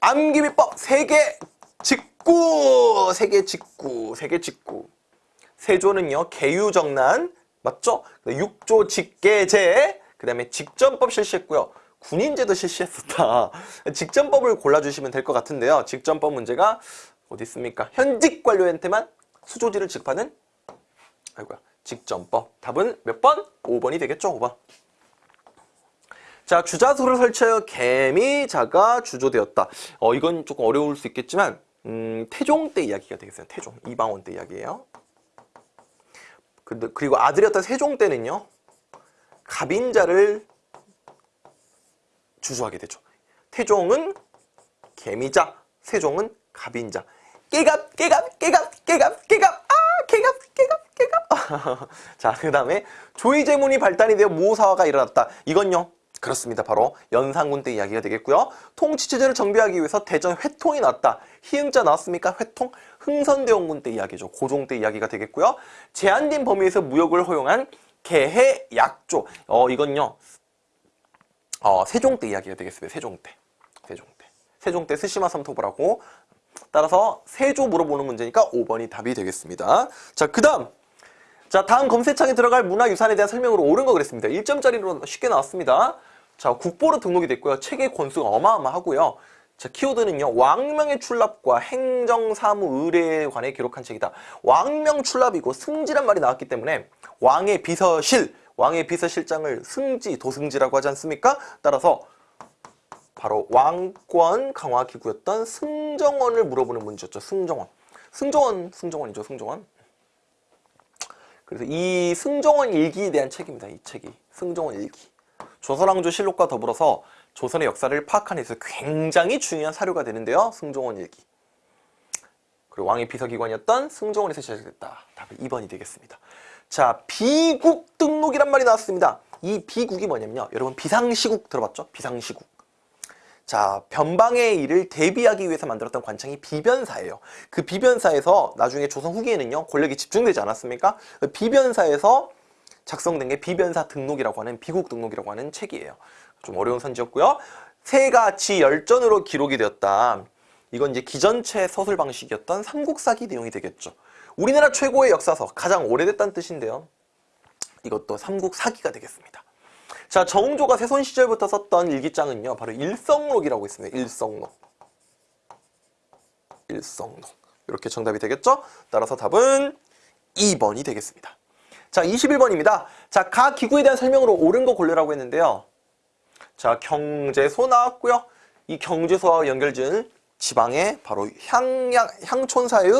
암기비법 세계 직구 세계 직구 세계 직구 세조는요 개유정난 맞죠? 육조 직계제 그 다음에 직전법 실시했고요. 군인제도 실시했었다. 직전법을 골라주시면 될 것 같은데요. 직전법 문제가 어디 있습니까? 현직 관료한테만 수조지를 지급하는 아이고야 직전법. 답은 몇 번? 5번이 되겠죠. 5번. 자, 주자소를 설치하여 개미자가 주조되었다. 어, 이건 조금 어려울 수 있겠지만 음, 태종 때 이야기가 되겠어요. 태종, 이방원 때 이야기예요. 그리고 아들이었던 세종 때는요. 갑인자를 주소하게 되죠. 태종은 개미자, 세종은 갑인자. 깨갑, 깨갑, 깨갑, 깨갑, 깨갑, 아, 깨갑, 깨갑, 깨갑. 자, 그 다음에 조의제문이 발달이 되어 모사화가 일어났다. 이건요. 그렇습니다. 바로 연산군 때 이야기가 되겠고요. 통치체제를 정비하기 위해서 대전 회통이 나왔다. 희응자 나왔습니까? 회통? 흥선대원군 때 이야기죠. 고종 때 이야기가 되겠고요. 제한된 범위에서 무역을 허용한 개해 약조. 어, 이건요. 어, 세종 때 이야기가 되겠습니다. 세종 때. 세종 때. 세종 때 스시마 삼토부라고. 따라서 세조 물어보는 문제니까 5번이 답이 되겠습니다. 자, 그 다음. 자, 다음 검색창에 들어갈 문화유산에 대한 설명으로 옳은 거 그랬습니다. 1점짜리로 쉽게 나왔습니다. 자, 국보로 등록이 됐고요. 책의 권수가 어마어마하고요. 자, 키워드는요. 왕명의 출납과 행정사무 의뢰에 관해 기록한 책이다. 왕명 출납이고 승지란 말이 나왔기 때문에 왕의 비서실, 왕의 비서실장을 승지, 도승지라고 하지 않습니까? 따라서 바로 왕권 강화 기구였던 승정원을 물어보는 문제였죠. 승정원. 승정원, 승정원이죠. 승정원. 그래서 이 승정원 일기에 대한 책입니다. 이 책이. 승정원 일기. 조선왕조 실록과 더불어서 조선의 역사를 파악하는 데서 굉장히 중요한 사료가 되는데요. 승종원 일기. 그리고 왕의 비서기관이었던 승종원에서 시작됐다. 답은 2번이 되겠습니다. 자, 비국 등록이란 말이 나왔습니다. 이 비국이 뭐냐면요. 여러분 비상시국 들어봤죠? 비상시국. 자, 변방의 일을 대비하기 위해서 만들었던 관청이 비변사예요. 그 비변사에서 나중에 조선 후기에는요. 권력이 집중되지 않았습니까? 그 비변사에서 작성된 게 비변사 등록이라고 하는 비국 등록이라고 하는 책이에요. 좀 어려운 선지였고요. 새가치 열전으로 기록이 되었다. 이건 이제 기전체 서술 방식이었던 삼국사기 내용이 되겠죠. 우리나라 최고의 역사서, 가장 오래됐다는 뜻인데요. 이것도 삼국 사기가 되겠습니다. 자, 정조가 세손 시절부터 썼던 일기장은요. 바로 일성록이라고 있습니다. 일성록. 일성록. 이렇게 정답이 되겠죠? 따라서 답은 2번이 되겠습니다. 자, 21번입니다. 자, 각 기구에 대한 설명으로 옳은 거 고르라고 했는데요. 자, 경제소 나왔고요. 이 경제소와 연결지은 지방의 바로 향양, 향촌사의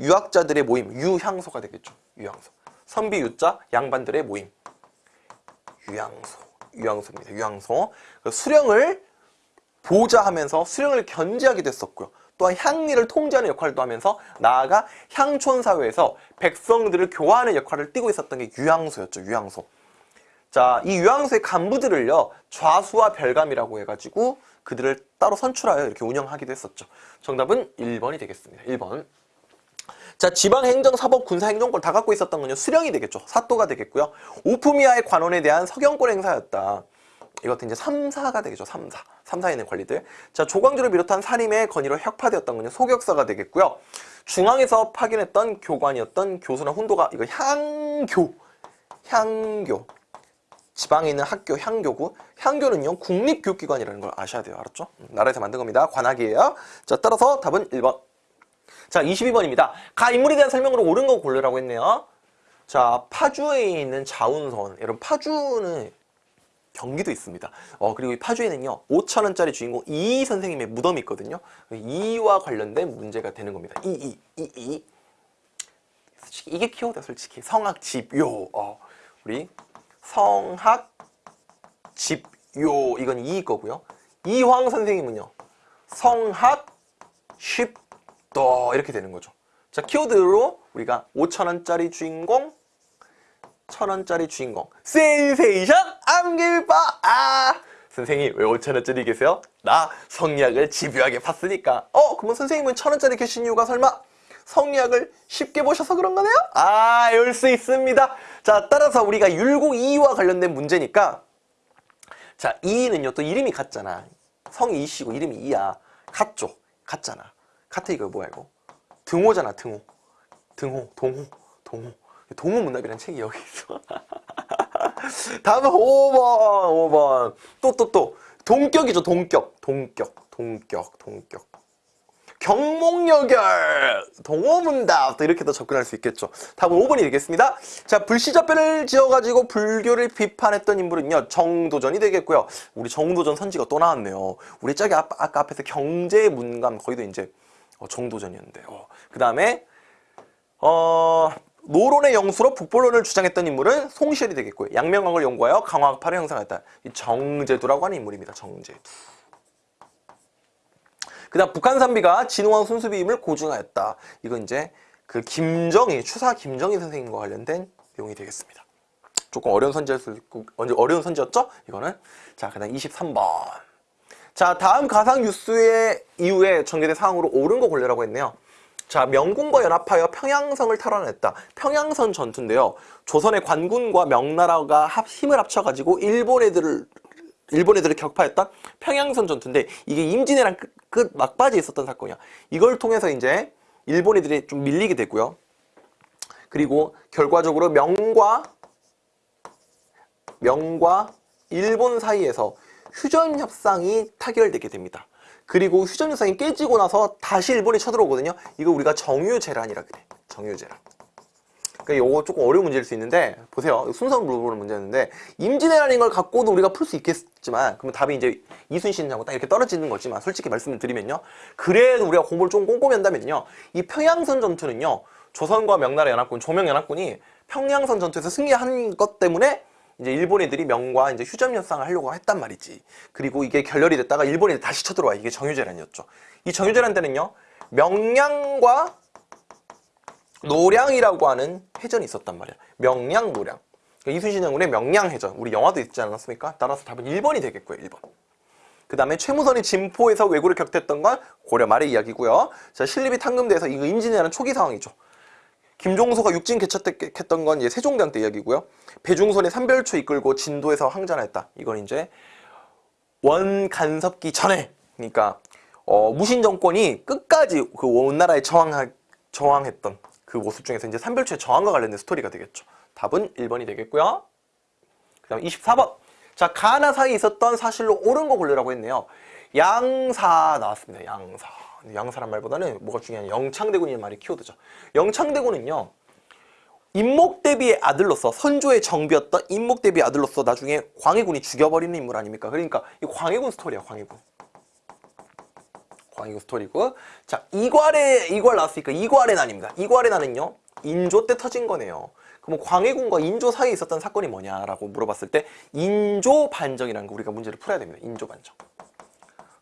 유학자들의 모임, 유향소가 되겠죠. 유향소. 선비 유자, 양반들의 모임. 유향소. 유향소입니다. 유향소. 그 수령을 보좌하면서 수령을 견제하게 됐었고요. 또한 향리를 통제하는 역할도 하면서 나아가 향촌 사회에서 백성들을 교화하는 역할을 띠고 있었던 게 유향소였죠. 유향소. 자, 이 유향소의 간부들을요. 좌수와 별감이라고 해가지고 그들을 따로 선출하여 이렇게 운영하기도 했었죠. 정답은 1번이 되겠습니다. 1번. 자, 지방 행정, 사법, 군사 행정권 다 갖고 있었던 건요. 수령이 되겠죠. 사또가 되겠고요. 오프미아의 관원에 대한 서경권 행사였다. 이것도 이제 3사가 되겠죠. 3사. 3사에 있는 관리들. 자, 조광조를 비롯한 산림의 건의로 혁파되었던 건요. 소격사가 되겠고요. 중앙에서 파견했던 교관이었던 교수나 훈도가 이거 향교. 향교. 지방에 있는 학교 향교구. 향교는요. 국립교육기관이라는 걸 아셔야 돼요. 알았죠? 음, 나라에서 만든 겁니다. 관학이에요. 자, 따라서 답은 1번. 자, 22번입니다. 가 인물에 대한 설명으로 옳은 거 고르라고 했네요. 자, 파주에 있는 자운선. 여러분, 파주는 경기도 있습니다. 어, 그리고 이 파주에는요, 5천원짜리 주인공 이이 선생님의 무덤이 있거든요. 이와 관련된 문제가 되는 겁니다. 이이, 이이. 이게 키워드야, 솔직히. 성악, 집요. 어, 우리 성학, 집요. 이건 이이 거고요. 이황 선생님은요, 성학, 쉽도. 이렇게 되는 거죠. 자, 키워드로 우리가 5천원짜리 주인공, 천원짜리 주인공 센세이션 암길바 아 선생님 왜 5천원짜리 계세요? 나 성리학을 집요하게 팠으니까 어? 그러면 선생님은 천원짜리 계신 이유가 설마 성리학을 쉽게 보셔서 그런 거네요? 아, 열 수 있습니다. 자, 따라서 우리가 율곡 이와 관련된 문제니까 자, 이는요 또 이름이 같잖아. 성이 이씨고 이름이 이야. 같죠? 같잖아. 같아 이거 뭐야 이거? 등호잖아, 등호. 등호, 동호, 동호. 동호문답이라는 책이 여기 있어. 다음은 5번, 5번. 또, 또, 또. 동격이죠, 동격. 동격, 동격, 동격. 경목여결, 동호문답. 또 이렇게 더 접근할 수 있겠죠. 다음은 5번이 되겠습니다. 자, 불시자편을 지어가지고 불교를 비판했던 인물은요, 정도전이 되겠고요. 우리 정도전 선지가 또 나왔네요. 우리 짝이 아까, 아까 앞에서 경제 문감, 거기도 이제 어, 정도전이었는데. 어. 그 다음에, 어, 노론의 영수로 북벌론을 주장했던 인물은 송시열이 되겠고요. 양명학을 연구하여 강화학파를 형성했다. 이 정제두라고 하는 인물입니다. 정제두. 그 다음 북한산비가 진우왕 순수비임을 고증하였다. 이건 이제 그 김정희, 추사 김정희 선생님과 관련된 내용이 되겠습니다. 조금 어려운 선지였을 어려운 선지였죠? 이거는. 자, 그 다음 23번. 자, 다음 가상 뉴스의 이후에 전개된 상황으로 옳은 거 골라라고 했네요. 자, 명군과 연합하여 평양성을 탈환했다. 평양선 전투인데요. 조선의 관군과 명나라가 합, 힘을 합쳐가지고 일본 애들을 일본 애들을 격파했던 평양선 전투인데 이게 임진왜란 끝, 끝 막바지에 있었던 사건이야. 이걸 통해서 이제 일본 애들이 좀 밀리게 되고요. 그리고 결과적으로 명과 명과 일본 사이에서 휴전 협상이 타결되게 됩니다. 그리고 휴전 협상이 깨지고 나서 다시 일본이 쳐들어오거든요. 이거 우리가 정유재란이라 그래. 정유재란. 그러니까 이거 조금 어려운 문제일 수 있는데 보세요. 순서를 물어보는 문제였는데 임진왜란인 걸 갖고도 우리가 풀 수 있겠지만 그러면 답이 이제 이순신하고 딱 이렇게 떨어지는 거지만 솔직히 말씀을 드리면요. 그래도 우리가 공부를 좀 꼼꼼히 한다면요. 이 평양선 전투는요. 조선과 명나라 연합군, 조명연합군이 평양선 전투에서 승리한 것 때문에 이제 일본 애들이 명과 이제 휴전 협상을 하려고 했단 말이지. 그리고 이게 결렬이 됐다가 일본 애들이 다시 쳐들어와. 이게 정유재란이었죠. 이 정유재란 때는요. 명량과 노량이라고 하는 해전이 있었단 말이야. 명량, 노량. 그러니까 이순신 장군의 명량해전. 우리 영화도 있지 않았습니까? 따라서 답은 1번이 되겠고요. 1번. 그 다음에 최무선이 진포에서 왜구를 격퇴했던 건 고려 말의 이야기고요. 자, 신립이 탕금대에서 이거 임진왜란 초기 상황이죠. 김종서가 육진 개척했던 건 이제 세종대왕 때 이야기고요. 배중선이 삼별초 이끌고 진도에서 항전했다. 이건 이제 원간섭기 전에 그러니까 어, 무신 정권이 끝까지 그 원나라에 저항하, 저항했던 그 모습 중에서 이제 삼별초의 저항과 관련된 스토리가 되겠죠. 답은 1번이 되겠고요. 다음 24번. 자, 가나 사이에 있었던 사실로 옳은 거 고르라고 했네요. 양사 나왔습니다. 양사. 양사란 말보다는 뭐가 중요한 영창대군이라는 말이 키워드죠. 영창대군은요. 임목대비의 아들로서 선조의 정비였던 임목대비의 아들로서 나중에 광해군이 죽여버리는 인물 아닙니까? 그러니까 이 광해군 스토리야, 광해군. 광해군 스토리고 자 이괄의 이괄 나왔으니까 이괄의 난입니다. 이괄의 난은요 인조 때 터진 거네요. 그럼 광해군과 인조 사이에 있었던 사건이 뭐냐라고 물어봤을 때 인조 반정이라는 거 우리가 문제를 풀어야 됩니다. 인조 반정.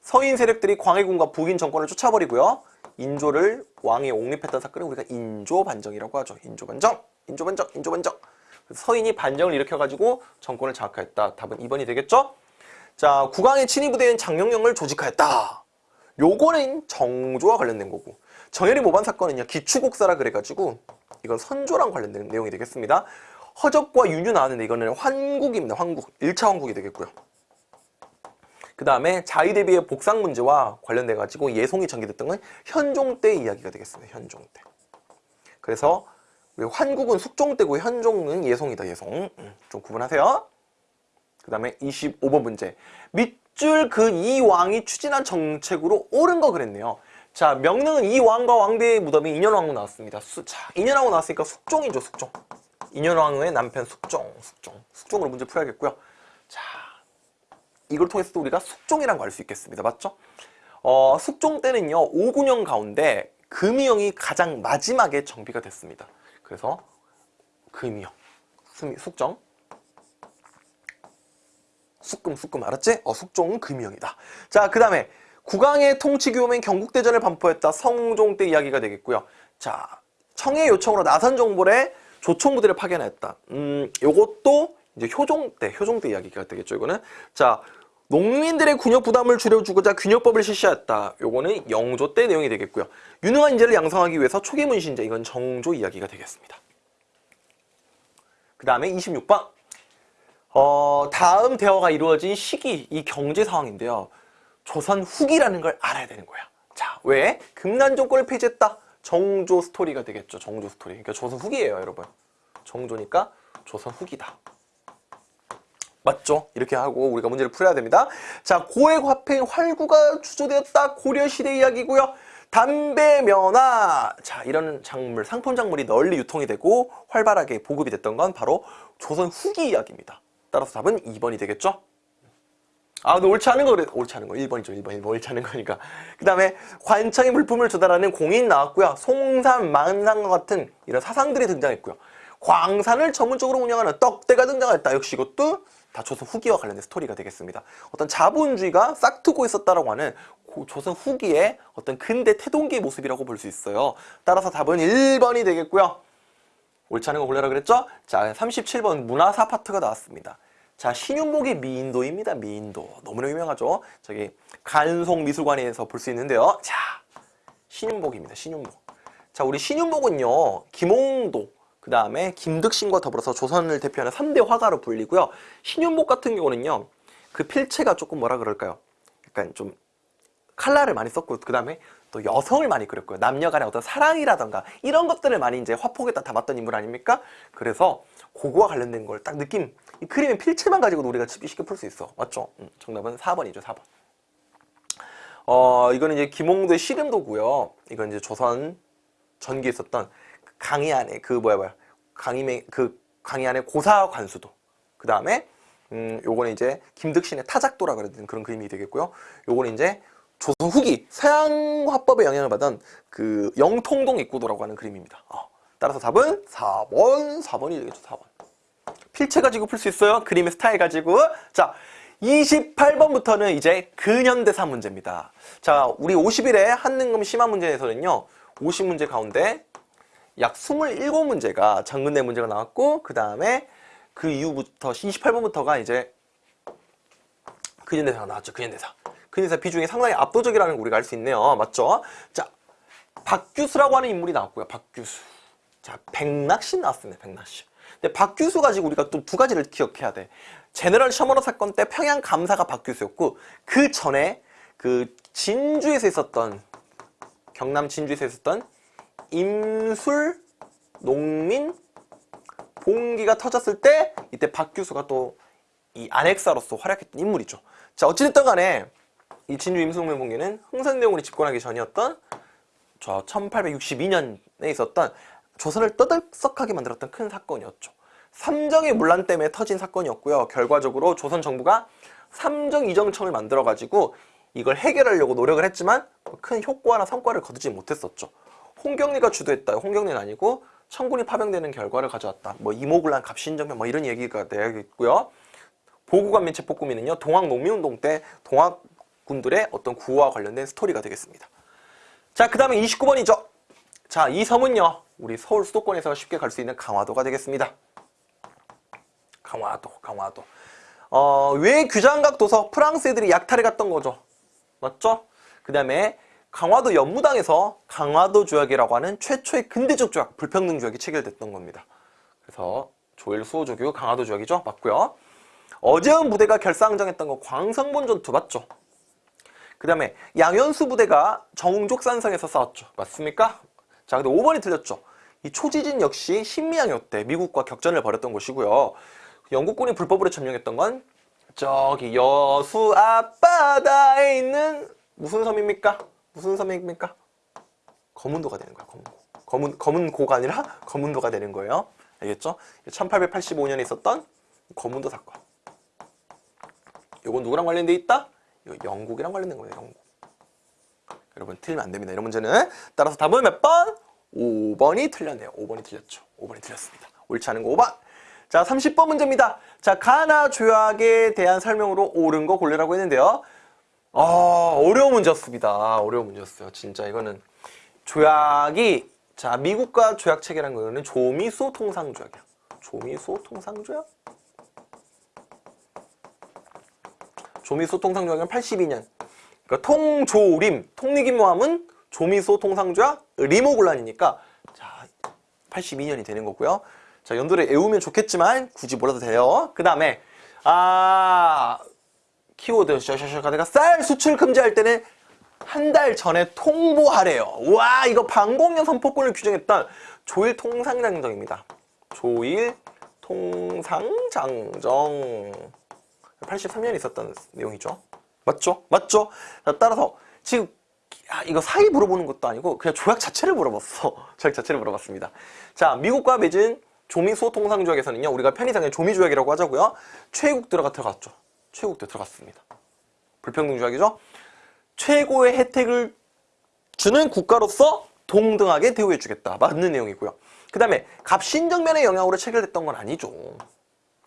서인 세력들이 광해군과 북인 정권을 쫓아버리고요. 인조를 왕에 옹립했던 사건을 우리가 인조 반정이라고 하죠. 인조 반정, 인조 반정, 인조 반정. 그래서 서인이 반정을 일으켜가지고 정권을 장악하였다. 답은 2번이 되겠죠? 자, 국왕의 친위 부대인 장영영을 조직하였다. 요거는 정조와 관련된 거고 정혜리 모반 사건은요 기추곡사라 그래가지고 이건 선조랑 관련된 내용이 되겠습니다. 허접과 윤유 나왔는데 이거는 환국입니다. 환국. 1차 환국이 되겠고요. 그 다음에 자위 대비의 복상 문제와 관련돼 가지고 예송이 전개됐던 건 현종 때 이야기가 되겠습니다. 현종 때. 그래서 우리 환국은 숙종 때고 현종은 예송이다. 예송. 음, 좀 구분하세요. 그 다음에 25번 문제. 밑줄 그 이 왕이 추진한 정책으로 옳은 거 그랬네요. 자, 명능은 이 왕과 왕비의 무덤이 인현왕후 나왔습니다. 수, 자, 인현왕후 나왔으니까 숙종이죠, 숙종. 인현왕후의 남편 숙종, 숙종. 숙종으로 문제 풀어야겠고요. 자, 이걸 통해서 도 우리가 숙종이라는 걸알수 있겠습니다. 맞죠? 어, 숙종 때는요, 5군영 가운데 금이영이 가장 마지막에 정비가 됐습니다. 그래서 금이영, 숙- 숙정. 숙금 숙금 알았지? 어 숙종은 금이형이다. 자 그 다음에 국왕의 통치 규모인 경국대전을 반포했다. 성종 때 이야기가 되겠고요. 자 청의 요청으로 나선 정벌에 조총부대를 파견했다. 음 요것도 이제 효종 때 효종 때 이야기가 되겠죠. 이거는 자 농민들의 군역 부담을 줄여주고자 균역법을 실시했다. 요거는 영조 때 내용이 되겠고요. 유능한 인재를 양성하기 위해서 초기 문신제 이건 정조 이야기가 되겠습니다. 그 다음에 26번 어, 다음 대화가 이루어진 시기, 이 경제 상황인데요. 조선 후기라는 걸 알아야 되는 거야. 자, 왜? 금난 정권을 폐지했다. 정조 스토리가 되겠죠. 정조 스토리. 그러니까 조선 후기예요, 여러분. 정조니까 조선 후기다. 맞죠? 이렇게 하고 우리가 문제를 풀어야 됩니다. 자, 고액 화폐 활구가 주조되었다. 고려시대 이야기고요. 담배, 면화. 자, 이런 작물, 상품 작물이 널리 유통이 되고 활발하게 보급이 됐던 건 바로 조선 후기 이야기입니다. 따라서 답은 2번이 되겠죠? 아, 근데 옳지 않은 거 그래. 옳지 않은 거. 1번이죠. 1번. 1번 옳지 않은 거니까. 그 다음에 관청의 물품을 조달하는 공인 나왔고요. 송산, 만상과 같은 이런 사상들이 등장했고요. 광산을 전문적으로 운영하는 떡대가 등장했다. 역시 이것도 다 조선 후기와 관련된 스토리가 되겠습니다. 어떤 자본주의가 싹트고 있었다라고 하는 고- 조선 후기의 어떤 근대 태동기의 모습이라고 볼 수 있어요. 따라서 답은 1번이 되겠고요. 옳지 않은 거 골라라 그랬죠? 자, 37번 문화사 파트가 나왔습니다. 자, 신윤복이 미인도입니다. 미인도. 너무나 유명하죠? 저기 간송 미술관에서 볼 수 있는데요. 자, 신윤복입니다. 신윤복. 자, 우리 신윤복은요. 김홍도, 그 다음에 김득신과 더불어서 조선을 대표하는 3대 화가로 불리고요. 신윤복 같은 경우는요. 그 필체가 조금 뭐라 그럴까요? 약간 좀 칼라를 많이 썼고 그 다음에 또 여성을 많이 그렸고요. 남녀 간의 어떤 사랑이라던가 이런 것들을 많이 이제 화폭에다 담았던 인물 아닙니까? 그래서 그거와 관련된 걸 딱 느낌 이 그림의 필체만 가지고도 우리가 쉽게 풀 수 있어. 맞죠? 음, 정답은 4번이죠. 4번. 어, 이거는 이제 김홍도의 씨름도고요. 이건 이제 조선 전기에 있었던 그 강의 안에 그 뭐야 뭐야 강임의 그 강의 안에 고사 관수도. 그 다음에 음, 요거는 이제 김득신의 타작도라 그러는 그런 그림이 되겠고요. 요거는 이제 조선 후기 서양 화법의 영향을 받은 그 영통동 입구도라고 하는 그림입니다. 어, 따라서 답은 4번, 4번이 되겠죠. 4번. 필체 가지고 풀 수 있어요. 그림의 스타일 가지고. 자, 28번부터는 이제 근현대사 문제입니다. 자, 우리 50일에 한능금 심화 문제에서는요. 50문제 가운데 약 27문제가 장근대 문제가 나왔고 그 다음에 그 이후부터 28번부터가 이제 근현대사가 나왔죠. 근현대사. 근현대사 비중이 상당히 압도적이라는 걸 우리가 알 수 있네요. 맞죠? 자, 박규수라고 하는 인물이 나왔고요. 박규수. 자, 백낙신 나왔습니다. 백낙신. 근데 박규수 가지고 우리가 또 두 가지를 기억해야 돼. 제너럴 셔머너 사건 때 평양 감사가 박규수였고 그 전에 그 진주에서 있었던 경남 진주에서 있었던 임술 농민 봉기가 터졌을 때 이때 박규수가 또 이 안핵사로서 활약했던 인물이죠. 자, 어찌됐든 간에 이 진주 임승명봉기는 흥선대원군이 집권하기 전이었던 저 1862년에 있었던 조선을 떠들썩하게 만들었던 큰 사건이었죠. 삼정의 문란 때문에 터진 사건이었고요. 결과적으로 조선 정부가 삼정 이정청을 만들어가지고 이걸 해결하려고 노력을 했지만 큰 효과나 성과를 거두지 못했었죠. 홍경리가 주도했다. 홍경리는 아니고 청군이 파병되는 결과를 가져왔다. 뭐 이모군란 갑신정변 뭐 이런 얘기가 되어있고요. 보국관민 체포구민은요. 동학 농민운동 때 동학군들의 어떤 구호와 관련된 스토리가 되겠습니다. 자, 그 다음에 29번이죠. 자, 이 섬은요. 우리 서울 수도권에서 쉽게 갈 수 있는 강화도가 되겠습니다. 강화도, 강화도. 어, 왜 규장각 도서 프랑스 애들이 약탈해 갔던 거죠. 맞죠? 그 다음에 강화도 연무당에서 강화도 조약이라고 하는 최초의 근대적 조약, 불평등 조약이 체결됐던 겁니다. 그래서 조일 수호 조교 강화도 조약이죠. 맞고요. 어제은 부대가 결사항정했던 거 광성본 전투 맞죠? 그 다음에 양현수 부대가 정족산성에서 싸웠죠. 맞습니까? 자, 근데 5번이 틀렸죠. 이 초지진 역시 신미양요 때 미국과 격전을 벌였던 곳이고요. 영국군이 불법으로 점령했던 건 저기 여수 앞바다에 있는 무슨 섬입니까? 무슨 섬입니까? 거문도가 되는 거야. 거문고. 거문 거문고가 아니라 거문도가 되는 거예요. 알겠죠? 1885년에 있었던 거문도 사건. 이건 누구랑 관련돼 있다? 이거 영국이랑 관련된 거예요. 영국. 여러분 틀리면 안 됩니다. 이런 문제는 따라서 답은 몇 번? 5번이 틀렸네요. 5번이 틀렸죠. 5번이 틀렸습니다. 옳지 않은 거 5번. 자, 30번 문제입니다. 자, 가나 조약에 대한 설명으로 옳은 거 고르라고 했는데요. 아, 어려운 문제였습니다. 어려운 문제였어요. 진짜 이거는 조약이 자, 미국과 조약 체결한 거는 조미수 통상 조약이야. 조미수 통상 조약? 조미수 통상 조약은 82년. 그러니까 통조림, 통리기모함은 조미소 통상 조약 리모굴란이니까 자 82년이 되는 거고요. 자 연도를 외우면 좋겠지만 굳이 몰라도 돼요. 그 다음에 아 키워드 셔셔셔가 내가 쌀 수출 금지할 때는 한 달 전에 통보하래요. 와 이거 방공령 선포권을 규정했던 조일 통상장정입니다. 조일 통상장정 83년에 있었던 내용이죠. 맞죠? 맞죠? 자, 따라서 지금 야, 이거 사이 물어보는 것도 아니고 그냥 조약 자체를 물어봤어. 조약 자체를 물어봤습니다. 자, 미국과 맺은 조미소 통상조약에서는요. 우리가 편의상의 조미조약이라고 하자고요. 최국 들어가 들어갔죠. 최국도 들어갔습니다. 불평등 조약이죠. 최고의 혜택을 주는 국가로서 동등하게 대우해 주겠다. 맞는 내용이고요. 그 다음에 갑신정면의 영향으로 체결됐던 건 아니죠.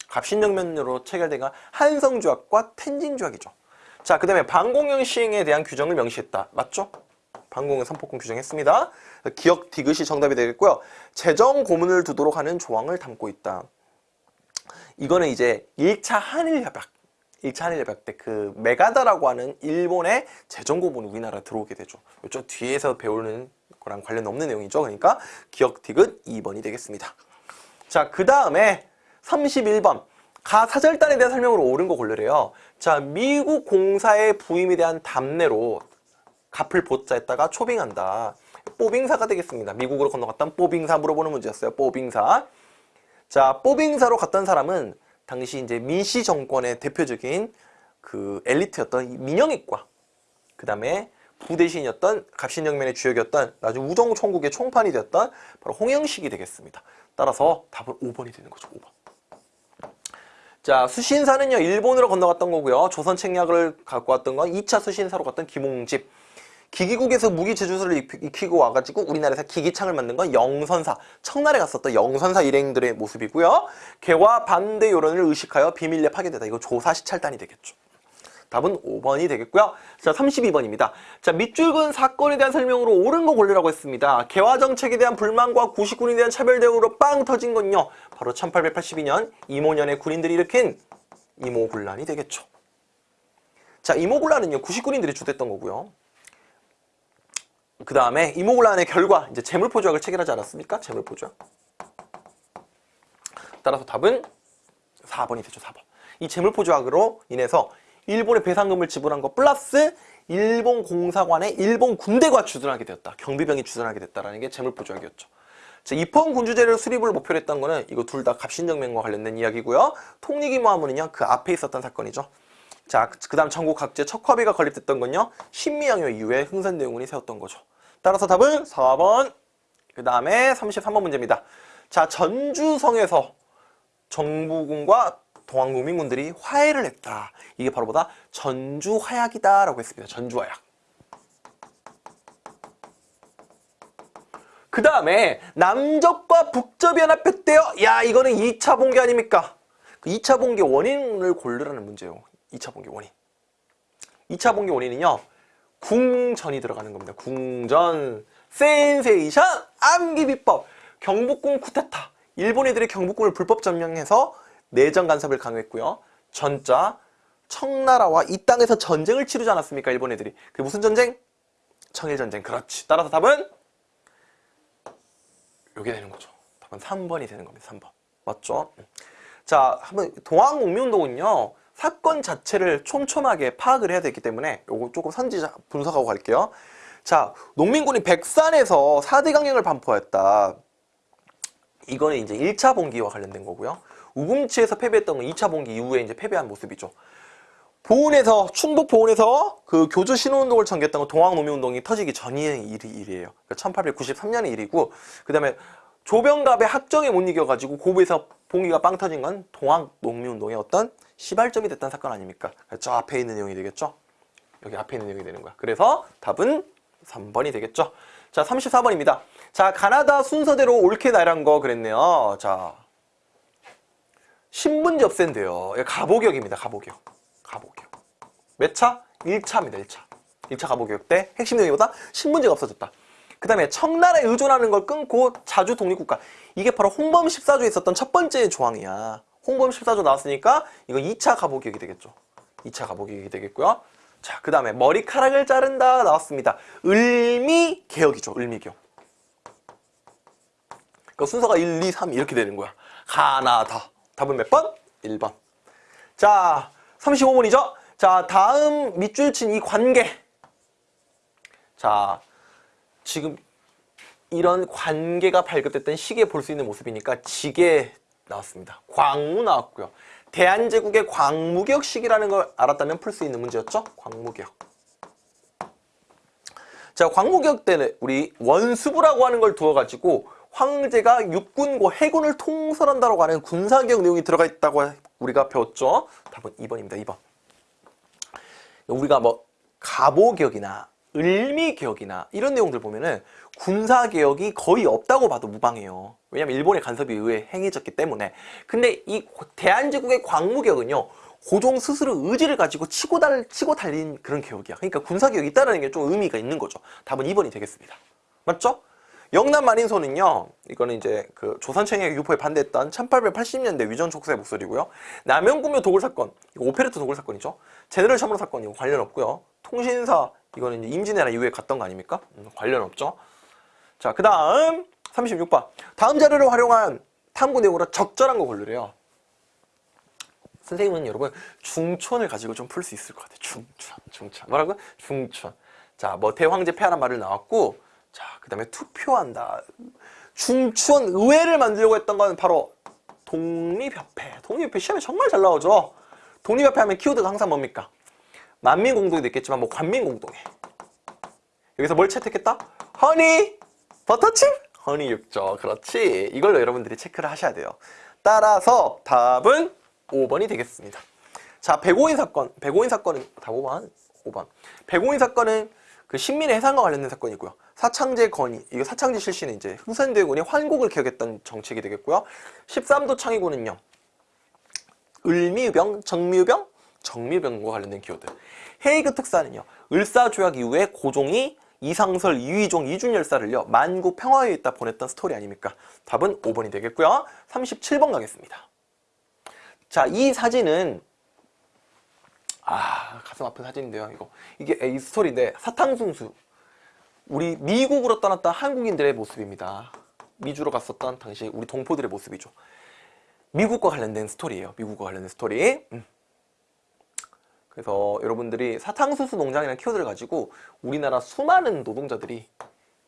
갑신정면으로 체결된 건 한성조약과 텐진조약이죠. 자, 그 다음에 방공형 시행에 대한 규정을 명시했다. 맞죠? 방공형 선포권 규정했습니다. 기억 디귿이 정답이 되겠고요. 재정 고문을 두도록 하는 조항을 담고 있다. 이거는 이제 1차 한일협약 1차 한일협약 때 그 메가다라고 하는 일본의 재정 고문 우리나라 들어오게 되죠. 이쪽 뒤에서 배우는 거랑 관련 없는 내용이죠. 그러니까 기억 디귿 2번이 되겠습니다. 자, 그 다음에 31번 가 사절단에 대한 설명으로 옳은 거 고르래요. 자, 미국 공사의 부임에 대한 답례로 갚을 보자에다가 초빙한다. 뽀빙사가 되겠습니다. 미국으로 건너갔던 뽀빙사 물어보는 문제였어요. 뽀빙사. 자, 뽀빙사로 갔던 사람은 당시 이제 민씨 정권의 대표적인 그 엘리트였던 민영익과 그 다음에 부대신이었던 갑신정면의 주역이었던 나중에 우정 총국의 총판이 되었던 바로 홍영식이 되겠습니다. 따라서 답은 5번이 되는 거죠. 5번. 자 수신사는요 일본으로 건너갔던 거고요 조선 책략을 갖고 왔던 건 2차 수신사로 갔던 김홍집 기기국에서 무기 제주소를 익히고 와가지고 우리나라에서 기기창을 만든 건 영선사 청나라에 갔었던 영선사 일행들의 모습이고요 개와 반대 여론을 의식하여 비밀리에 파괴되다 이거 조사 시찰단이 되겠죠 답은 5번이 되겠고요. 자, 32번입니다. 자, 밑줄근 사건에 대한 설명으로 옳은 거 고르라고 했습니다. 개화 정책에 대한 불만과 구식군에 대한 차별 대우로 빵 터진 건요. 바로 1882년 이모년의 군인들이 일으킨 이모군란이 되겠죠. 자, 이모군란은요. 구식군인들이 주도했던 거고요. 그 다음에 이모군란의 결과 이제 재물포 조약을 체결하지 않았습니까? 재물포 조약. 따라서 답은 4번이 되죠. 4번. 이 재물포 조약으로 인해서 일본의 배상금을 지불한 것 플러스 일본 공사관의 일본 군대가 주둔하게 되었다. 경비병이 주둔하게 됐다라는 게 재물포 조약이었죠. 자, 입헌 군주제를 수립을 목표로 했던 거는 이거 둘 다 갑신정맹과 관련된 이야기고요. 통리기모함은요 그 앞에 있었던 사건이죠. 자, 그 다음 전국 각지에 척화비가 건립됐던 건요. 신미양요 이후에 흥선대원군이 세웠던 거죠. 따라서 답은 4번. 그 다음에 33번 문제입니다. 자, 전주성에서 정부군과 동학농민군들이 화해를 했다. 이게 바로 뭐다? 전주화약이다 라고 했습니다. 전주화약. 그 다음에 남접과 북접이 연합했대요. 야 이거는 2차 봉기 아닙니까? 그 2차 봉기 원인을 고르라는 문제예요. 2차 봉기 원인. 2차 봉기 원인은요. 궁전이 들어가는 겁니다. 궁전, 센세이션, 암기비법, 경복궁 쿠데타. 일본 애들이 경복궁을 불법 점령해서 내정 간섭을 강요했고요. 전자, 청나라와 이 땅에서 전쟁을 치르지 않았습니까? 일본 애들이. 그 무슨 전쟁? 청일전쟁. 그렇지. 따라서 답은 요게 되는 거죠. 답은 3번이 되는 겁니다. 3번. 맞죠? 음. 자, 한번 동학농민운동은요. 사건 자체를 촘촘하게 파악을 해야 되기 때문에 요거 조금 선지 분석하고 갈게요. 자, 농민군이 백산에서 4대 강령을 반포했다. 이거는 이제 1차 봉기와 관련된 거고요. 우금치에서 패배했던 건 2차 봉기 이후에 이제 패배한 모습이죠. 보훈에서 충북 보훈에서 그 교주 신호운동을 전개했던 건 동학노민운동이 터지기 전의 일이 일이에요. 그러니까 1893년의 일이고 그 다음에 조병갑의 학정에 못 이겨가지고 고부에서 봉기가 빵 터진 건 동학농민운동의 어떤 시발점이 됐던 사건 아닙니까? 저 앞에 있는 내용이 되겠죠? 여기 앞에 있는 내용이 되는 거야. 그래서 답은 3번이 되겠죠? 자, 34번입니다. 자, 가나다 순서대로 옳게 나란 거 그랬네요. 자, 신분지 없앤대요. 가보격입니다. 가보격. 가보격. 몇 차? 1차입니다. 1차. 1차 가보격 때 핵심 내용보다 신분지가 없어졌다. 그 다음에 청나라에 의존하는 걸 끊고 자주 독립국가. 이게 바로 홍범 14조에 있었던 첫 번째 조항이야. 홍범 14조 나왔으니까 이거 2차 가보격이 되겠죠. 2차 가보격이 되겠고요. 자, 그 다음에 머리카락을 자른다 나왔습니다. 을미 개혁이죠. 을미 개혁. 그러니까 순서가 1, 2, 3 이렇게 되는 거야. 가나다. 답은 몇 번? 1번. 자, 35번이죠? 자, 다음 밑줄 친 이 관계. 자, 지금 이런 관계가 발급됐던 시기에 볼 수 있는 모습이니까 지게 나왔습니다. 광무 나왔고요. 대한제국의 광무격 시기라는 걸 알았다면 풀 수 있는 문제였죠? 광무격. 자, 광무격 때는 우리 원수부라고 하는 걸 두어가지고 황제가 육군과 해군을 통솔한다고 하는 군사격 내용이 들어가 있다고 우리가 배웠죠? 답은 2번입니다. 2번. 우리가 뭐 가보격이나 을미격이나 이런 내용들 보면은 군사개혁이 거의 없다고 봐도 무방해요. 왜냐면 일본의 간섭이 의회 행해졌기 때문에. 근데 이 대한제국의 광무격은요. 고종 스스로 의지를 가지고 치고, 달, 치고 달린 그런 개혁이야. 그러니까 군사개혁이 있다는 게 좀 의미가 있는 거죠. 답은 2번이 되겠습니다. 맞죠? 영남 만인소는요. 이거는 이제 그 조선청의 유포에 반대했던 1880년대 위전 족쇄 목소리고요. 남연군묘 도굴 사건, 이거 오페르트 도굴 사건이죠. 제너럴 셔먼호 사건 이거 관련 없고요. 통신사 이거는 임진왜란 이후에 갔던 거 아닙니까? 음, 관련 없죠. 자, 그 다음 36번. 다음 자료를 활용한 탐구 내용으로 적절한 거 고르래요. 선생님은 여러분 중추원을 가지고 좀 풀 수 있을 것 같아요. 중추원, 중추원. 뭐라고? 중추원. 자, 뭐 대황제 폐하란 말을 나왔고 자, 그 다음에 투표한다. 중촌 의회를 만들려고 했던 건 바로 독립협회. 독립협회 시험에 정말 잘 나오죠. 독립협회 하면 키워드가 항상 뭡니까? 만민공동에도 있겠지만 뭐 관민공동에. 여기서 뭘 채택했다? 허니 버터칩? 허니 육조. 그렇지. 이걸로 여러분들이 체크를 하셔야 돼요. 따라서 답은 5번이 되겠습니다. 자, 백오인 사건. 백오인 사건은 답 5번. 5번. 백오인 사건은 그 신민의 해상과 관련된 사건이고요. 사창제 건의, 이거 사창제 실시는 이제 흥선대군이 환국을 개혁했던 정책이 되겠고요. 13도 창의군은요. 을미병, 정미병, 정미병과 관련된 키워드. 헤이그 특사는요. 을사조약 이후에 고종이 이상설, 이휘종, 이준열사를요. 만국 평화에 있다 보냈던 스토리 아닙니까? 답은 5번이 되겠고요. 37번 가겠습니다. 자, 이 사진은 아 가슴 아픈 사진인데요. 이거 이게 이 스토리인데 사탕수수 우리 미국으로 떠났던 한국인들의 모습입니다. 미주로 갔었던 당시 우리 동포들의 모습이죠. 미국과 관련된 스토리예요. 미국과 관련된 스토리. 음. 그래서 여러분들이 사탕수수 농장이라는 키워드를 가지고 우리나라 수많은 노동자들이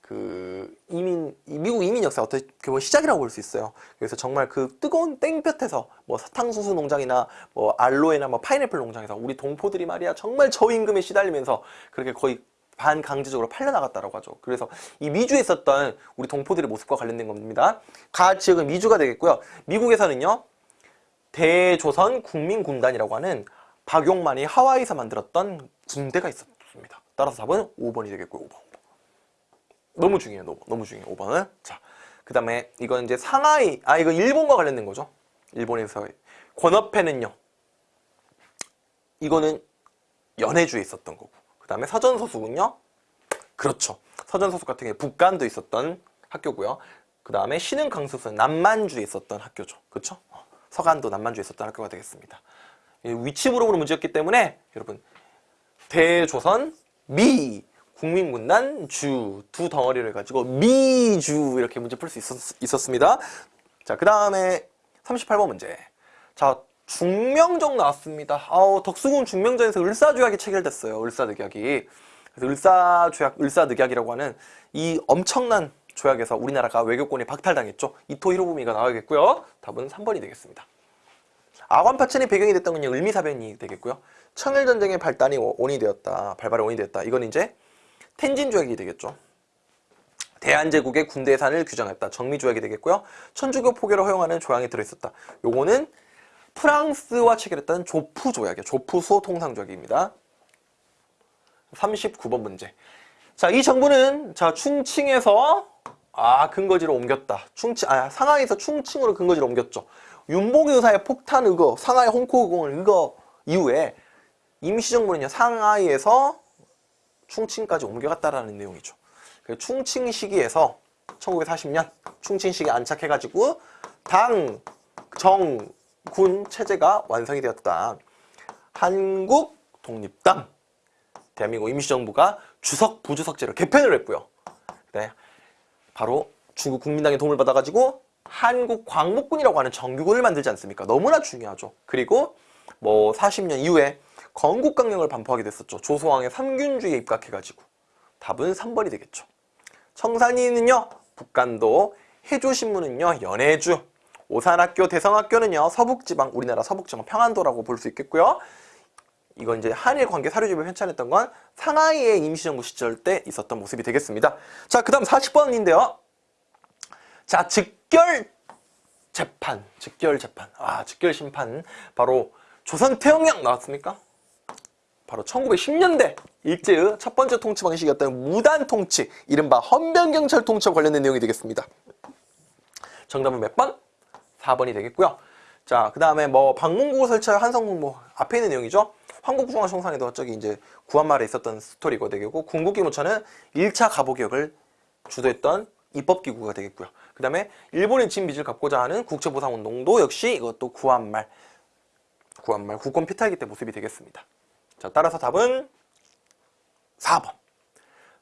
그그 이민 이 미국 이민 역사 어떻게 보면 시작이라고 볼 수 있어요. 그래서 정말 그 뜨거운 땡볕에서 뭐 사탕수수 농장이나 뭐 알로에나 뭐 파인애플 농장에서 우리 동포들이 말이야 정말 저임금에 시달리면서 그렇게 거의 반강제적으로 팔려나갔다라고 하죠. 그래서 이 미주에 있었던 우리 동포들의 모습과 관련된 겁니다. 가 지역은 미주가 되겠고요. 미국에서는요. 대조선 국민군단이라고 하는 박용만이 하와이에서 만들었던 군대가 있었습니다. 따라서 답은 5번이 되겠고요. 5번. 너무 중요해요. 너무, 너무 중요해요. 5번은. 자, 그 다음에 이건 이제 상하이, 아, 이거 일본과 관련된 거죠. 일본에서. 권업회는요. 이거는 연해주에 있었던 거고. 그 다음에 서전서숙은요. 그렇죠. 서전서숙 같은 게 북간도 있었던 학교고요. 그 다음에 신흥강수소는 남만주에 있었던 학교죠. 그렇죠? 어, 서간도 남만주에 있었던 학교가 되겠습니다. 이 위치 물어보는 문제였기 때문에 여러분 대조선 미 국민군단 주 두 덩어리를 가지고 미주 이렇게 문제 풀 수 있었, 습니다 자, 그 다음에 38번 문제. 자, 중명정 나왔습니다. 아우, 덕수궁 중명전에서 을사조약이 체결됐어요. 을사늑약이. 그래서 을사조약, 을사늑약이라고 하는 이 엄청난 조약에서 우리나라가 외교권이 박탈당했죠. 이토 히로부미가 나와야겠고요. 답은 3번이 되겠습니다. 아관파천이 배경이 됐던 건요. 을미사변이 되겠고요. 청일전쟁의 발단이 원이 되었다. 발발의 원이 되었다. 이건 이제 텐진 조약이 되겠죠. 대한제국의 군대 산을 규정했다. 정미 조약이 되겠고요. 천주교 포교를 허용하는 조항이 들어있었다. 요거는 프랑스와 체결했던 조프 조약이에요. 조프 수호 통상 조약입니다. 39번 문제. 자, 이 정부는 자, 충칭에서 아, 근거지로 옮겼다. 충칭 아, 상하이에서 충칭으로 근거지로 옮겼죠. 윤봉 의사의 폭탄 의거, 상하이 홍콩 의공을 의거 이후에 임시정부는요. 상하이에서 충칭까지 옮겨갔다라는 내용이죠. 그 충칭 시기에서 1940년 충칭 시기에 안착해가지고 당, 정, 군 체제가 완성이 되었다. 한국 독립당 대한민국 임시정부가 주석 부주석제로 개편을 했고요. 네, 바로 중국 국민당의 도움을 받아가지고 한국 광복군이라고 하는 정규군을 만들지 않습니까? 너무나 중요하죠. 그리고 뭐 40년 이후에 건국강령을 반포하게 됐었죠. 조소왕의 삼균주의에 입각해가지고 답은 3번이 되겠죠. 청산리는요 북간도, 해조신문은요 연해주, 오산학교, 대성학교는요 서북지방, 우리나라 서북지방 평안도라고 볼 수 있겠고요. 이건 이제 한일 관계 사료집을 편찬했던 건 상하이의 임시정부 시절 때 있었던 모습이 되겠습니다. 자, 그 다음 40번인데요. 자, 직결 재판, 직결 재판, 아, 직결 심판. 바로 조선 태영령 나왔습니까? 바로 1910년대 일제의 첫 번째 통치 방식이었던 무단 통치, 이른바 헌병경찰 통치와 관련된 내용이 되겠습니다. 정답은 몇 번? 4번이 되겠고요. 자, 그 다음에 뭐 방문국을 설치할 한성공뭐 앞에 있는 내용이죠. 황국중앙청산에도 저기 이제 구한말에 있었던 스토리가 되겠고 궁극기무차는 1차 가보격을 주도했던 입법기구가 되겠고요. 그 다음에 일본의 진 빚을 갚고자 하는 국제보상운동도 역시 이것도 구한말 구한말 국권 피탈기 때 모습이 되겠습니다. 자 따라서 답은 4번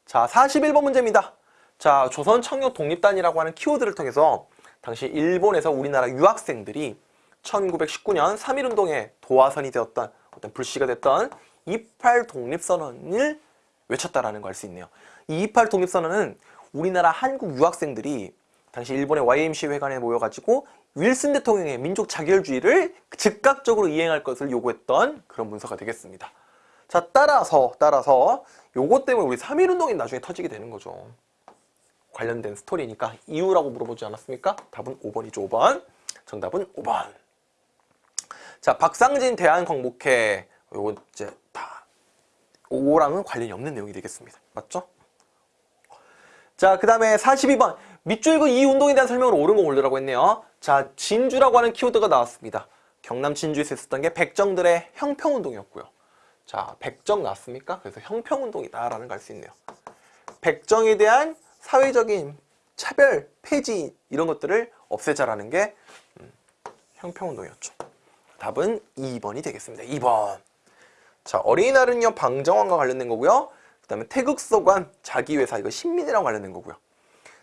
자 41번 문제입니다. 자 조선 청년 독립단이라고 하는 키워드를 통해서 당시 일본에서 우리나라 유학생들이 1919년 3.1운동의 도화선이 되었던 어떤 불씨가 됐던 28 독립선언을 외쳤다라는 걸 알 수 있네요. 이28 독립선언은 우리나라 한국 유학생들이 당시 일본의 YMC 회관에 모여가지고 윌슨 대통령의 민족 자결주의를 즉각적으로 이행할 것을 요구했던 그런 문서가 되겠습니다. 자 따라서 따라서 요것 때문에 우리 3.1운동이 나중에 터지게 되는 거죠. 관련된 스토리니까 이유라고 물어보지 않았습니까? 답은 5번이죠. 5번. 정답은 5번. 자, 박상진 대한광복회 요거 이제 다 5랑은 관련이 없는 내용이 되겠습니다. 맞죠? 자, 그 다음에 42번 밑줄 그 이 운동에 대한 설명을 옳은 거 올리라고 했네요. 자, 진주라고 하는 키워드가 나왔습니다. 경남 진주에서 있었던 게 백정들의 형평운동이었고요. 자, 백정 나왔습니까? 그래서 형평운동이다라는 걸 알 수 있네요. 백정에 대한 사회적인 차별, 폐지 이런 것들을 없애자라는 게 음, 형평운동이었죠. 답은 2번이 되겠습니다. 2번. 자, 어린이날은요, 방정환과 관련된 거고요. 그 다음에 태극서관, 자기회사, 이거 신민이랑 관련된 거고요.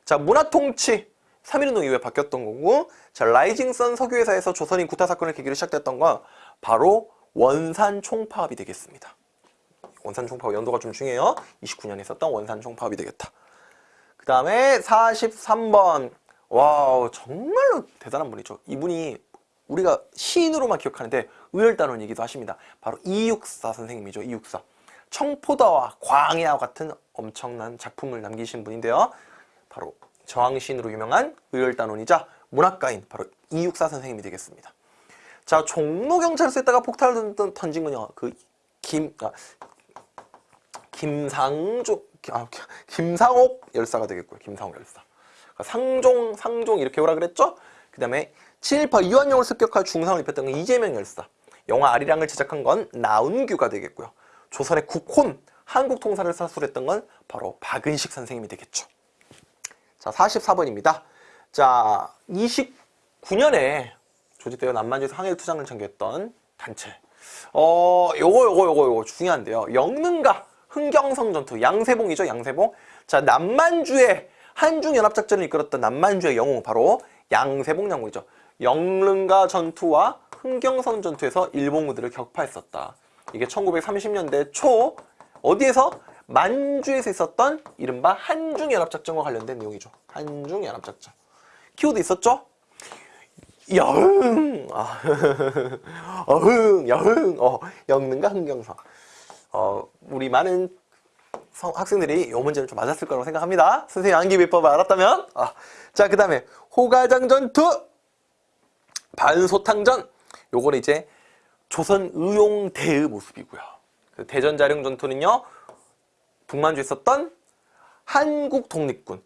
자, 문화통치, 3.1운동 이후에 바뀌었던 거고, 자, 라이징선 석유회사에서 조선인 구타 사건을 계기로 시작됐던 건 바로 원산 총파업이 되겠습니다. 원산 총파업 연도가 좀 중요해요. 29년에 있었던 원산 총파업이 되겠다. 그 다음에 43번. 와우, 정말로 대단한 분이죠. 이분이 우리가 시인으로만 기억하는데 의열단원이기도 하십니다. 바로 이육사 선생님이죠. 이육사. 청포도와 광야와 같은 엄청난 작품을 남기신 분인데요. 바로 저항시인으로 유명한 의열단원이자 문학가인 바로 이육사 선생님이 되겠습니다. 자, 종로경찰서에다가 폭탄을 던- 던진 건요. 그 김, 아, 김상조, 아, 김상옥 열사가 되겠고요. 김상옥 열사. 그러니까 상종, 상종 이렇게 오라 그랬죠? 그 다음에 친일파 이완용을 습격할 중상을 입혔던 건 이재명 열사. 영화 아리랑을 제작한 건 나운규가 되겠고요. 조선의 국혼, 한국 통사를 사술했던 건 바로 박은식 선생님이 되겠죠. 자, 44번입니다. 자, 29년에 조직되어 남만주에서 항해를 투장을 전개했던 단체. 어, 요거, 요거, 요거, 요거 중요한데요. 영능가 흥경성 전투, 양세봉이죠, 양세봉. 자, 남만주의 한중연합작전을 이끌었던 남만주의 영웅, 바로 양세봉 장군이죠. 영릉가 전투와 흥경성 전투에서 일본군들을 격파했었다. 이게 1930년대 초, 어디에서? 만주에서 있었던 이른바 한중연합작전과 관련된 내용이죠. 한중연합작전. 키워드 있었죠? 여흥, 아, 어흥, 여흥, 어, 영능과 흥경성. 어, 우리 많은 성- 학생들이 이 문제를 좀 맞았을 거라고 생각합니다. 선생님 암기 비법을 알았다면. 아, 자, 그 다음에 호가장 전투, 반소탕전. 요거는 이제 조선 의용대의 모습이고요. 그 대전자령 전투는요, 북만주에 있었던 한국 독립군.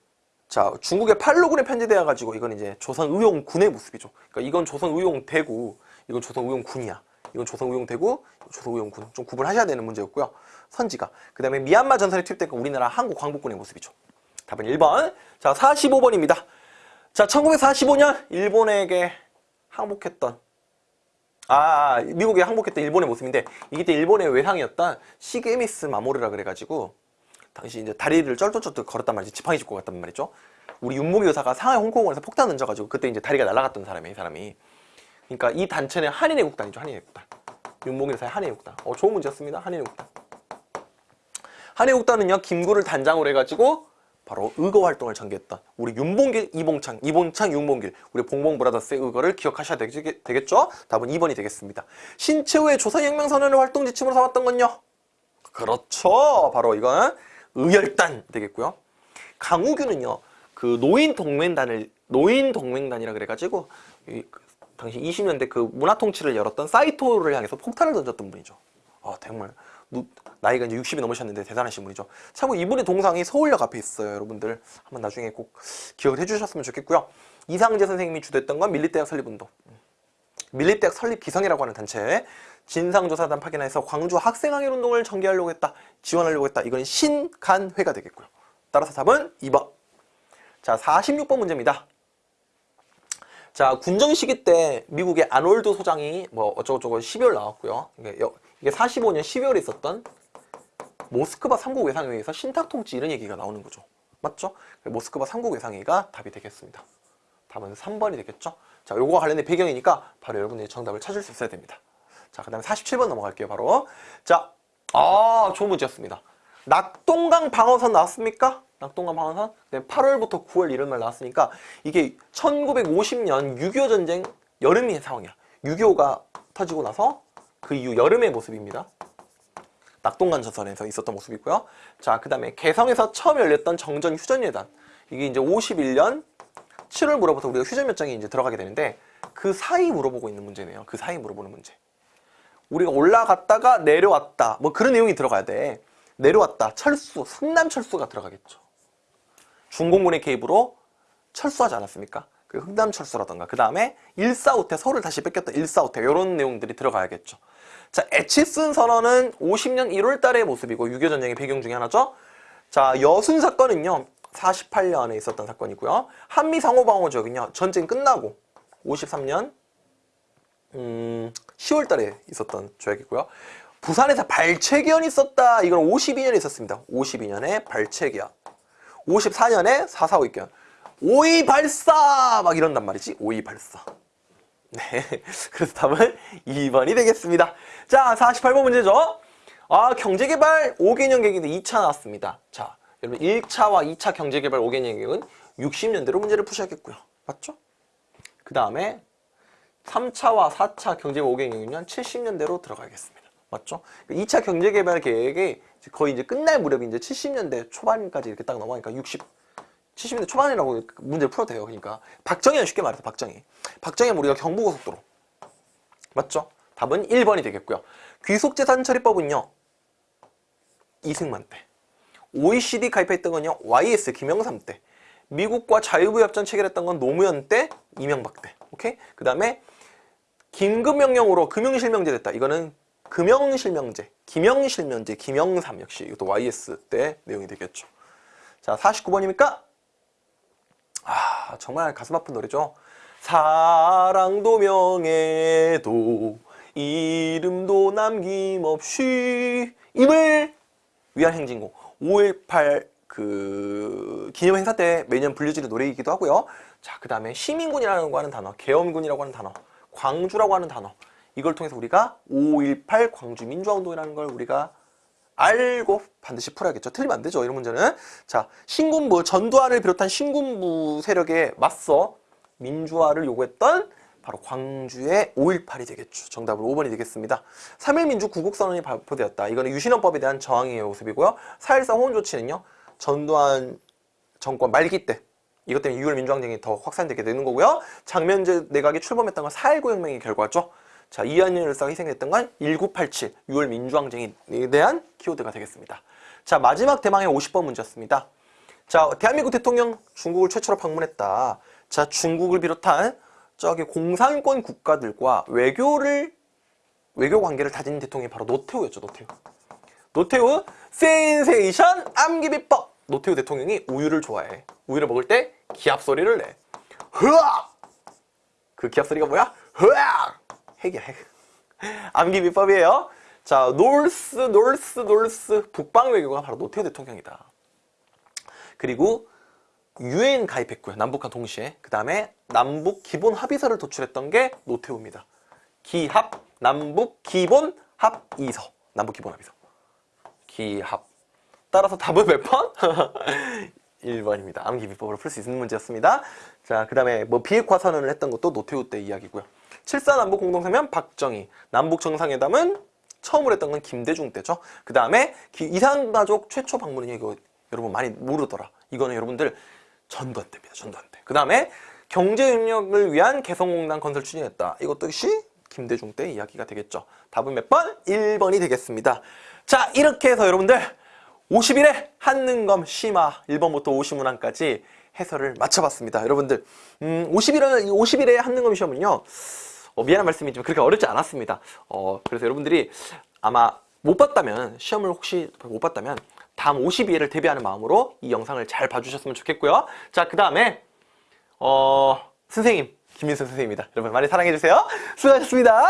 자, 중국의 팔로군에 편제되어 가지고 이건 이제 조선 의용군의 모습이죠. 그러니까 이건 조선 의용대구, 이건 조선 의용군이야. 이건 조선 의용대구, 조선 의용군. 좀 구분하셔야 되는 문제였고요. 선지가. 그 다음에 미얀마 전선에 투입된 건 우리나라 한국 광복군의 모습이죠. 답은 1번. 자, 45번입니다. 자, 1945년 일본에게 항복했던 아, 미국에 항복했던 일본의 모습인데 이게 때 일본의 외상이었던 시게미스 마모르라 그래가지고 당시 이제 다리를 쩔뚝쩔뚝 걸었단 말이지 지팡이 짚고 갔단 말이죠. 우리 윤목이 의사가 상하이 홍콩원에서 폭탄 던져가지고 그때 이제 다리가 날아갔던 사람이에요, 이 사람이. 그러니까 이 단체는 한인애국단이죠, 한인애국단. 윤목이 의사의 한인애국단. 어, 좋은 문제였습니다, 한인애국단. 한인애국단은요, 김구를 단장으로 해가지고 바로 의거 활동을 전개했던 우리 윤봉길, 이봉창, 이봉창, 윤봉길, 우리 봉봉 브라더스의 의거를 기억하셔야 되겠, 되겠죠? 답은 2번이 되겠습니다. 신채호의 조선혁명선언을 활동 지침으로 삼았던 건요? 그렇죠. 바로 이건 의열단 되겠고요. 강우규는요, 그 노인 동맹단을 노인 동맹단이라 그래가지고 이, 그 당시 20년대 그 문화 통치를 열었던 사이토를 향해서 폭탄을 던졌던 분이죠. 아 정말 누- 나이가 이제 60이 넘으셨는데 대단하신 분이죠. 참고 이분의 동상이 서울역 앞에 있어요, 여러분들. 한번 나중에 꼭 기억을 해주셨으면 좋겠고요. 이상재 선생님이 주도했던 건 밀리대학 설립운동. 밀립대학 설립 기성이라고 하는 단체 진상조사단 파견해서 광주 학생항일 운동을 전개하려고 했다. 지원하려고 했다. 이건 신간회가 되겠고요. 따라서 답은 2번. 자, 46번 문제입니다. 자, 군정 시기 때 미국의 아놀드 소장이 뭐 어쩌고저쩌고 12월 나왔고요. 이게, 여- 이게 45년 12월에 있었던 모스크바 삼국 외상회의에서 신탁 통치 이런 얘기가 나오는 거죠. 맞죠? 모스크바 삼국 외상회의가 답이 되겠습니다. 답은 3번이 되겠죠? 자, 요거와 관련된 배경이니까 바로 여러분들이 정답을 찾을 수 있어야 됩니다. 자, 그 다음에 47번 넘어갈게요, 바로. 자, 아, 좋은 문제였습니다. 낙동강 방어선 나왔습니까? 낙동강 방어선? 네, 8월부터 9월 이런 말 나왔으니까 이게 1950년 6.25 전쟁 여름의 상황이야. 6.25가 터지고 나서 그 이후 여름의 모습입니다. 낙동강 전선에서 있었던 모습이고요. 자, 그 다음에 개성에서 처음 열렸던 정전 휴전예단. 이게 이제 51년 7월 물어부터 우리가 휴전 몇 장이 이제 들어가게 되는데 그 사이 물어보고 있는 문제네요. 그 사이 물어보는 문제. 우리가 올라갔다가 내려왔다. 뭐 그런 내용이 들어가야 돼. 내려왔다. 철수, 승남 철수가 들어가겠죠. 중공군의 개입으로 철수하지 않았습니까? 그 흥남 철수라던가 그 다음에 일사후퇴 서울을 다시 뺏겼던 일사후퇴 이런 내용들이 들어가야겠죠. 자, 에치슨 선언은 50년 1월 달의 모습이고 6.25 전쟁의 배경 중에 하나죠. 자, 여순 사건은요. 48년에 있었던 사건이고요. 한미 상호방어 지역은요. 전쟁 끝나고 53년 음, 10월 달에 있었던 조약이고요. 부산에서 발췌기원이 있었다. 이건 52년에 있었습니다. 52년에 발췌기원. 54년에 4.45 입견. 오이 발사! 막 이런단 말이지. 오이 발사. 네. 그래서 답은 2번이 되겠습니다. 자, 48번 문제죠. 아, 경제개발 5개년 계획인데 2차 나왔습니다. 자, 여러분 1차와 2차 경제개발 5개년 계획은 60년대로 문제를 푸셔야겠고요. 맞죠? 그 다음에 3차와 4차 경제개발 5개년 계획은 70년대로 들어가겠습니다. 맞죠? 2차 경제개발 계획이 거의 이제 끝날 무렵이 이제 70년대 초반까지 이렇게 딱 넘어가니까 60, 70년대 초반이라고 문제를 풀어도 돼요. 그러니까 박정희는 쉽게 말해서 박정희. 박정희 우리가 경부고속도로. 맞죠? 답은 1번이 되겠고요. 귀속재산 처리법은요. 이승만 때. OECD 가입했던 건요. YS 김영삼 때. 미국과 자유무역전 체결했던 건 노무현 때, 이명박 때. 오케이? 그 다음에 긴급명령으로 금융실명제 됐다. 이거는 금융실명제, 김영실명제, 김영삼 역시 이것도 YS 때 내용이 되겠죠. 자, 49번입니까? 아, 정말 가슴 아픈 노래죠. 사랑도 명예도 이름도 남김없이 임을 위한 행진곡 5.18 그 기념 행사 때 매년 불려지는 노래이기도 하고요. 자, 그 다음에 시민군이라는 거 하는 단어, 계엄군이라고 하는 단어, 광주라고 하는 단어 이걸 통해서 우리가 5.18 광주 민주화운동이라는 걸 우리가 알고 반드시 풀어야겠죠. 틀리면 안 되죠. 이런 문제는. 자, 신군부, 전두환을 비롯한 신군부 세력에 맞서 민주화를 요구했던 바로 광주의 5.18이 되겠죠. 정답은 5번이 되겠습니다. 3.1민주 구국선언이 발표되었다. 이거는 유신헌법에 대한 저항의 모습이고요. 4.14 호원 조치는요. 전두환 정권 말기 때 이것 때문에 6월 민주항쟁이 더 확산되게 되는 거고요. 장면제 내각이 출범했던 건 4.19 혁명의 결과죠. 자, 이한열 열사가 희생했던 건 1987 6월 민주항쟁에 대한 키워드가 되겠습니다. 자, 마지막 대망의 50번 문제였습니다. 자, 대한민국 대통령 중국을 최초로 방문했다. 자, 중국을 비롯한 저기 공산권 국가들과 외교를 외교 관계를 다진 대통령이 바로 노태우였죠, 노태우. 노태우 센세이션 암기 비법. 노태우 대통령이 우유를 좋아해. 우유를 먹을 때 기합 소리를 내. 흐악! 그 기합 소리가 뭐야? 흐악! 핵이야, 핵. 암기 비법이에요. 자, north, north, north. 북방 외교가 바로 노태우 대통령이다. 그리고 유엔 가입했고요. 남북한 동시에. 그 다음에 남북 기본 합의서를 도출했던 게 노태우입니다. 기합, 남북 기본 합의서. 남북 기본 합의서. 기합. 따라서 답은 몇 번? 1번입니다. 암기 비법으로 풀 수 있는 문제였습니다. 자, 그 다음에 뭐 비핵화 선언을 했던 것도 노태우 때 이야기고요. 7사 남북 공동성명 박정희. 남북 정상회담은 처음으로 했던 건 김대중 때죠. 그 다음에 이산가족 최초 방문은 이거 여러분 많이 모르더라. 이거는 여러분들 전두환 때입니다. 전두환 때. 그 다음에 경제협력을 위한 개성공단 건설 추진했다. 이것도 역시 김대중 때 이야기가 되겠죠. 답은 몇 번? 1번이 되겠습니다. 자 이렇게 해서 여러분들 50일에 한능검 심화 1번부터 50문항까지 해설을 마쳐봤습니다. 여러분들 음, 50일은 50일에 한능검 시험은요. 어, 미안한 말씀이지만 그렇게 어렵지 않았습니다. 어, 그래서 여러분들이 아마 못 봤다면 시험을 혹시 못 봤다면 다음 52회를 대비하는 마음으로 이 영상을 잘 봐주셨으면 좋겠고요. 자, 그 다음에 어, 선생님 김민석 선생님입니다. 여러분 많이 사랑해주세요. 수고하셨습니다.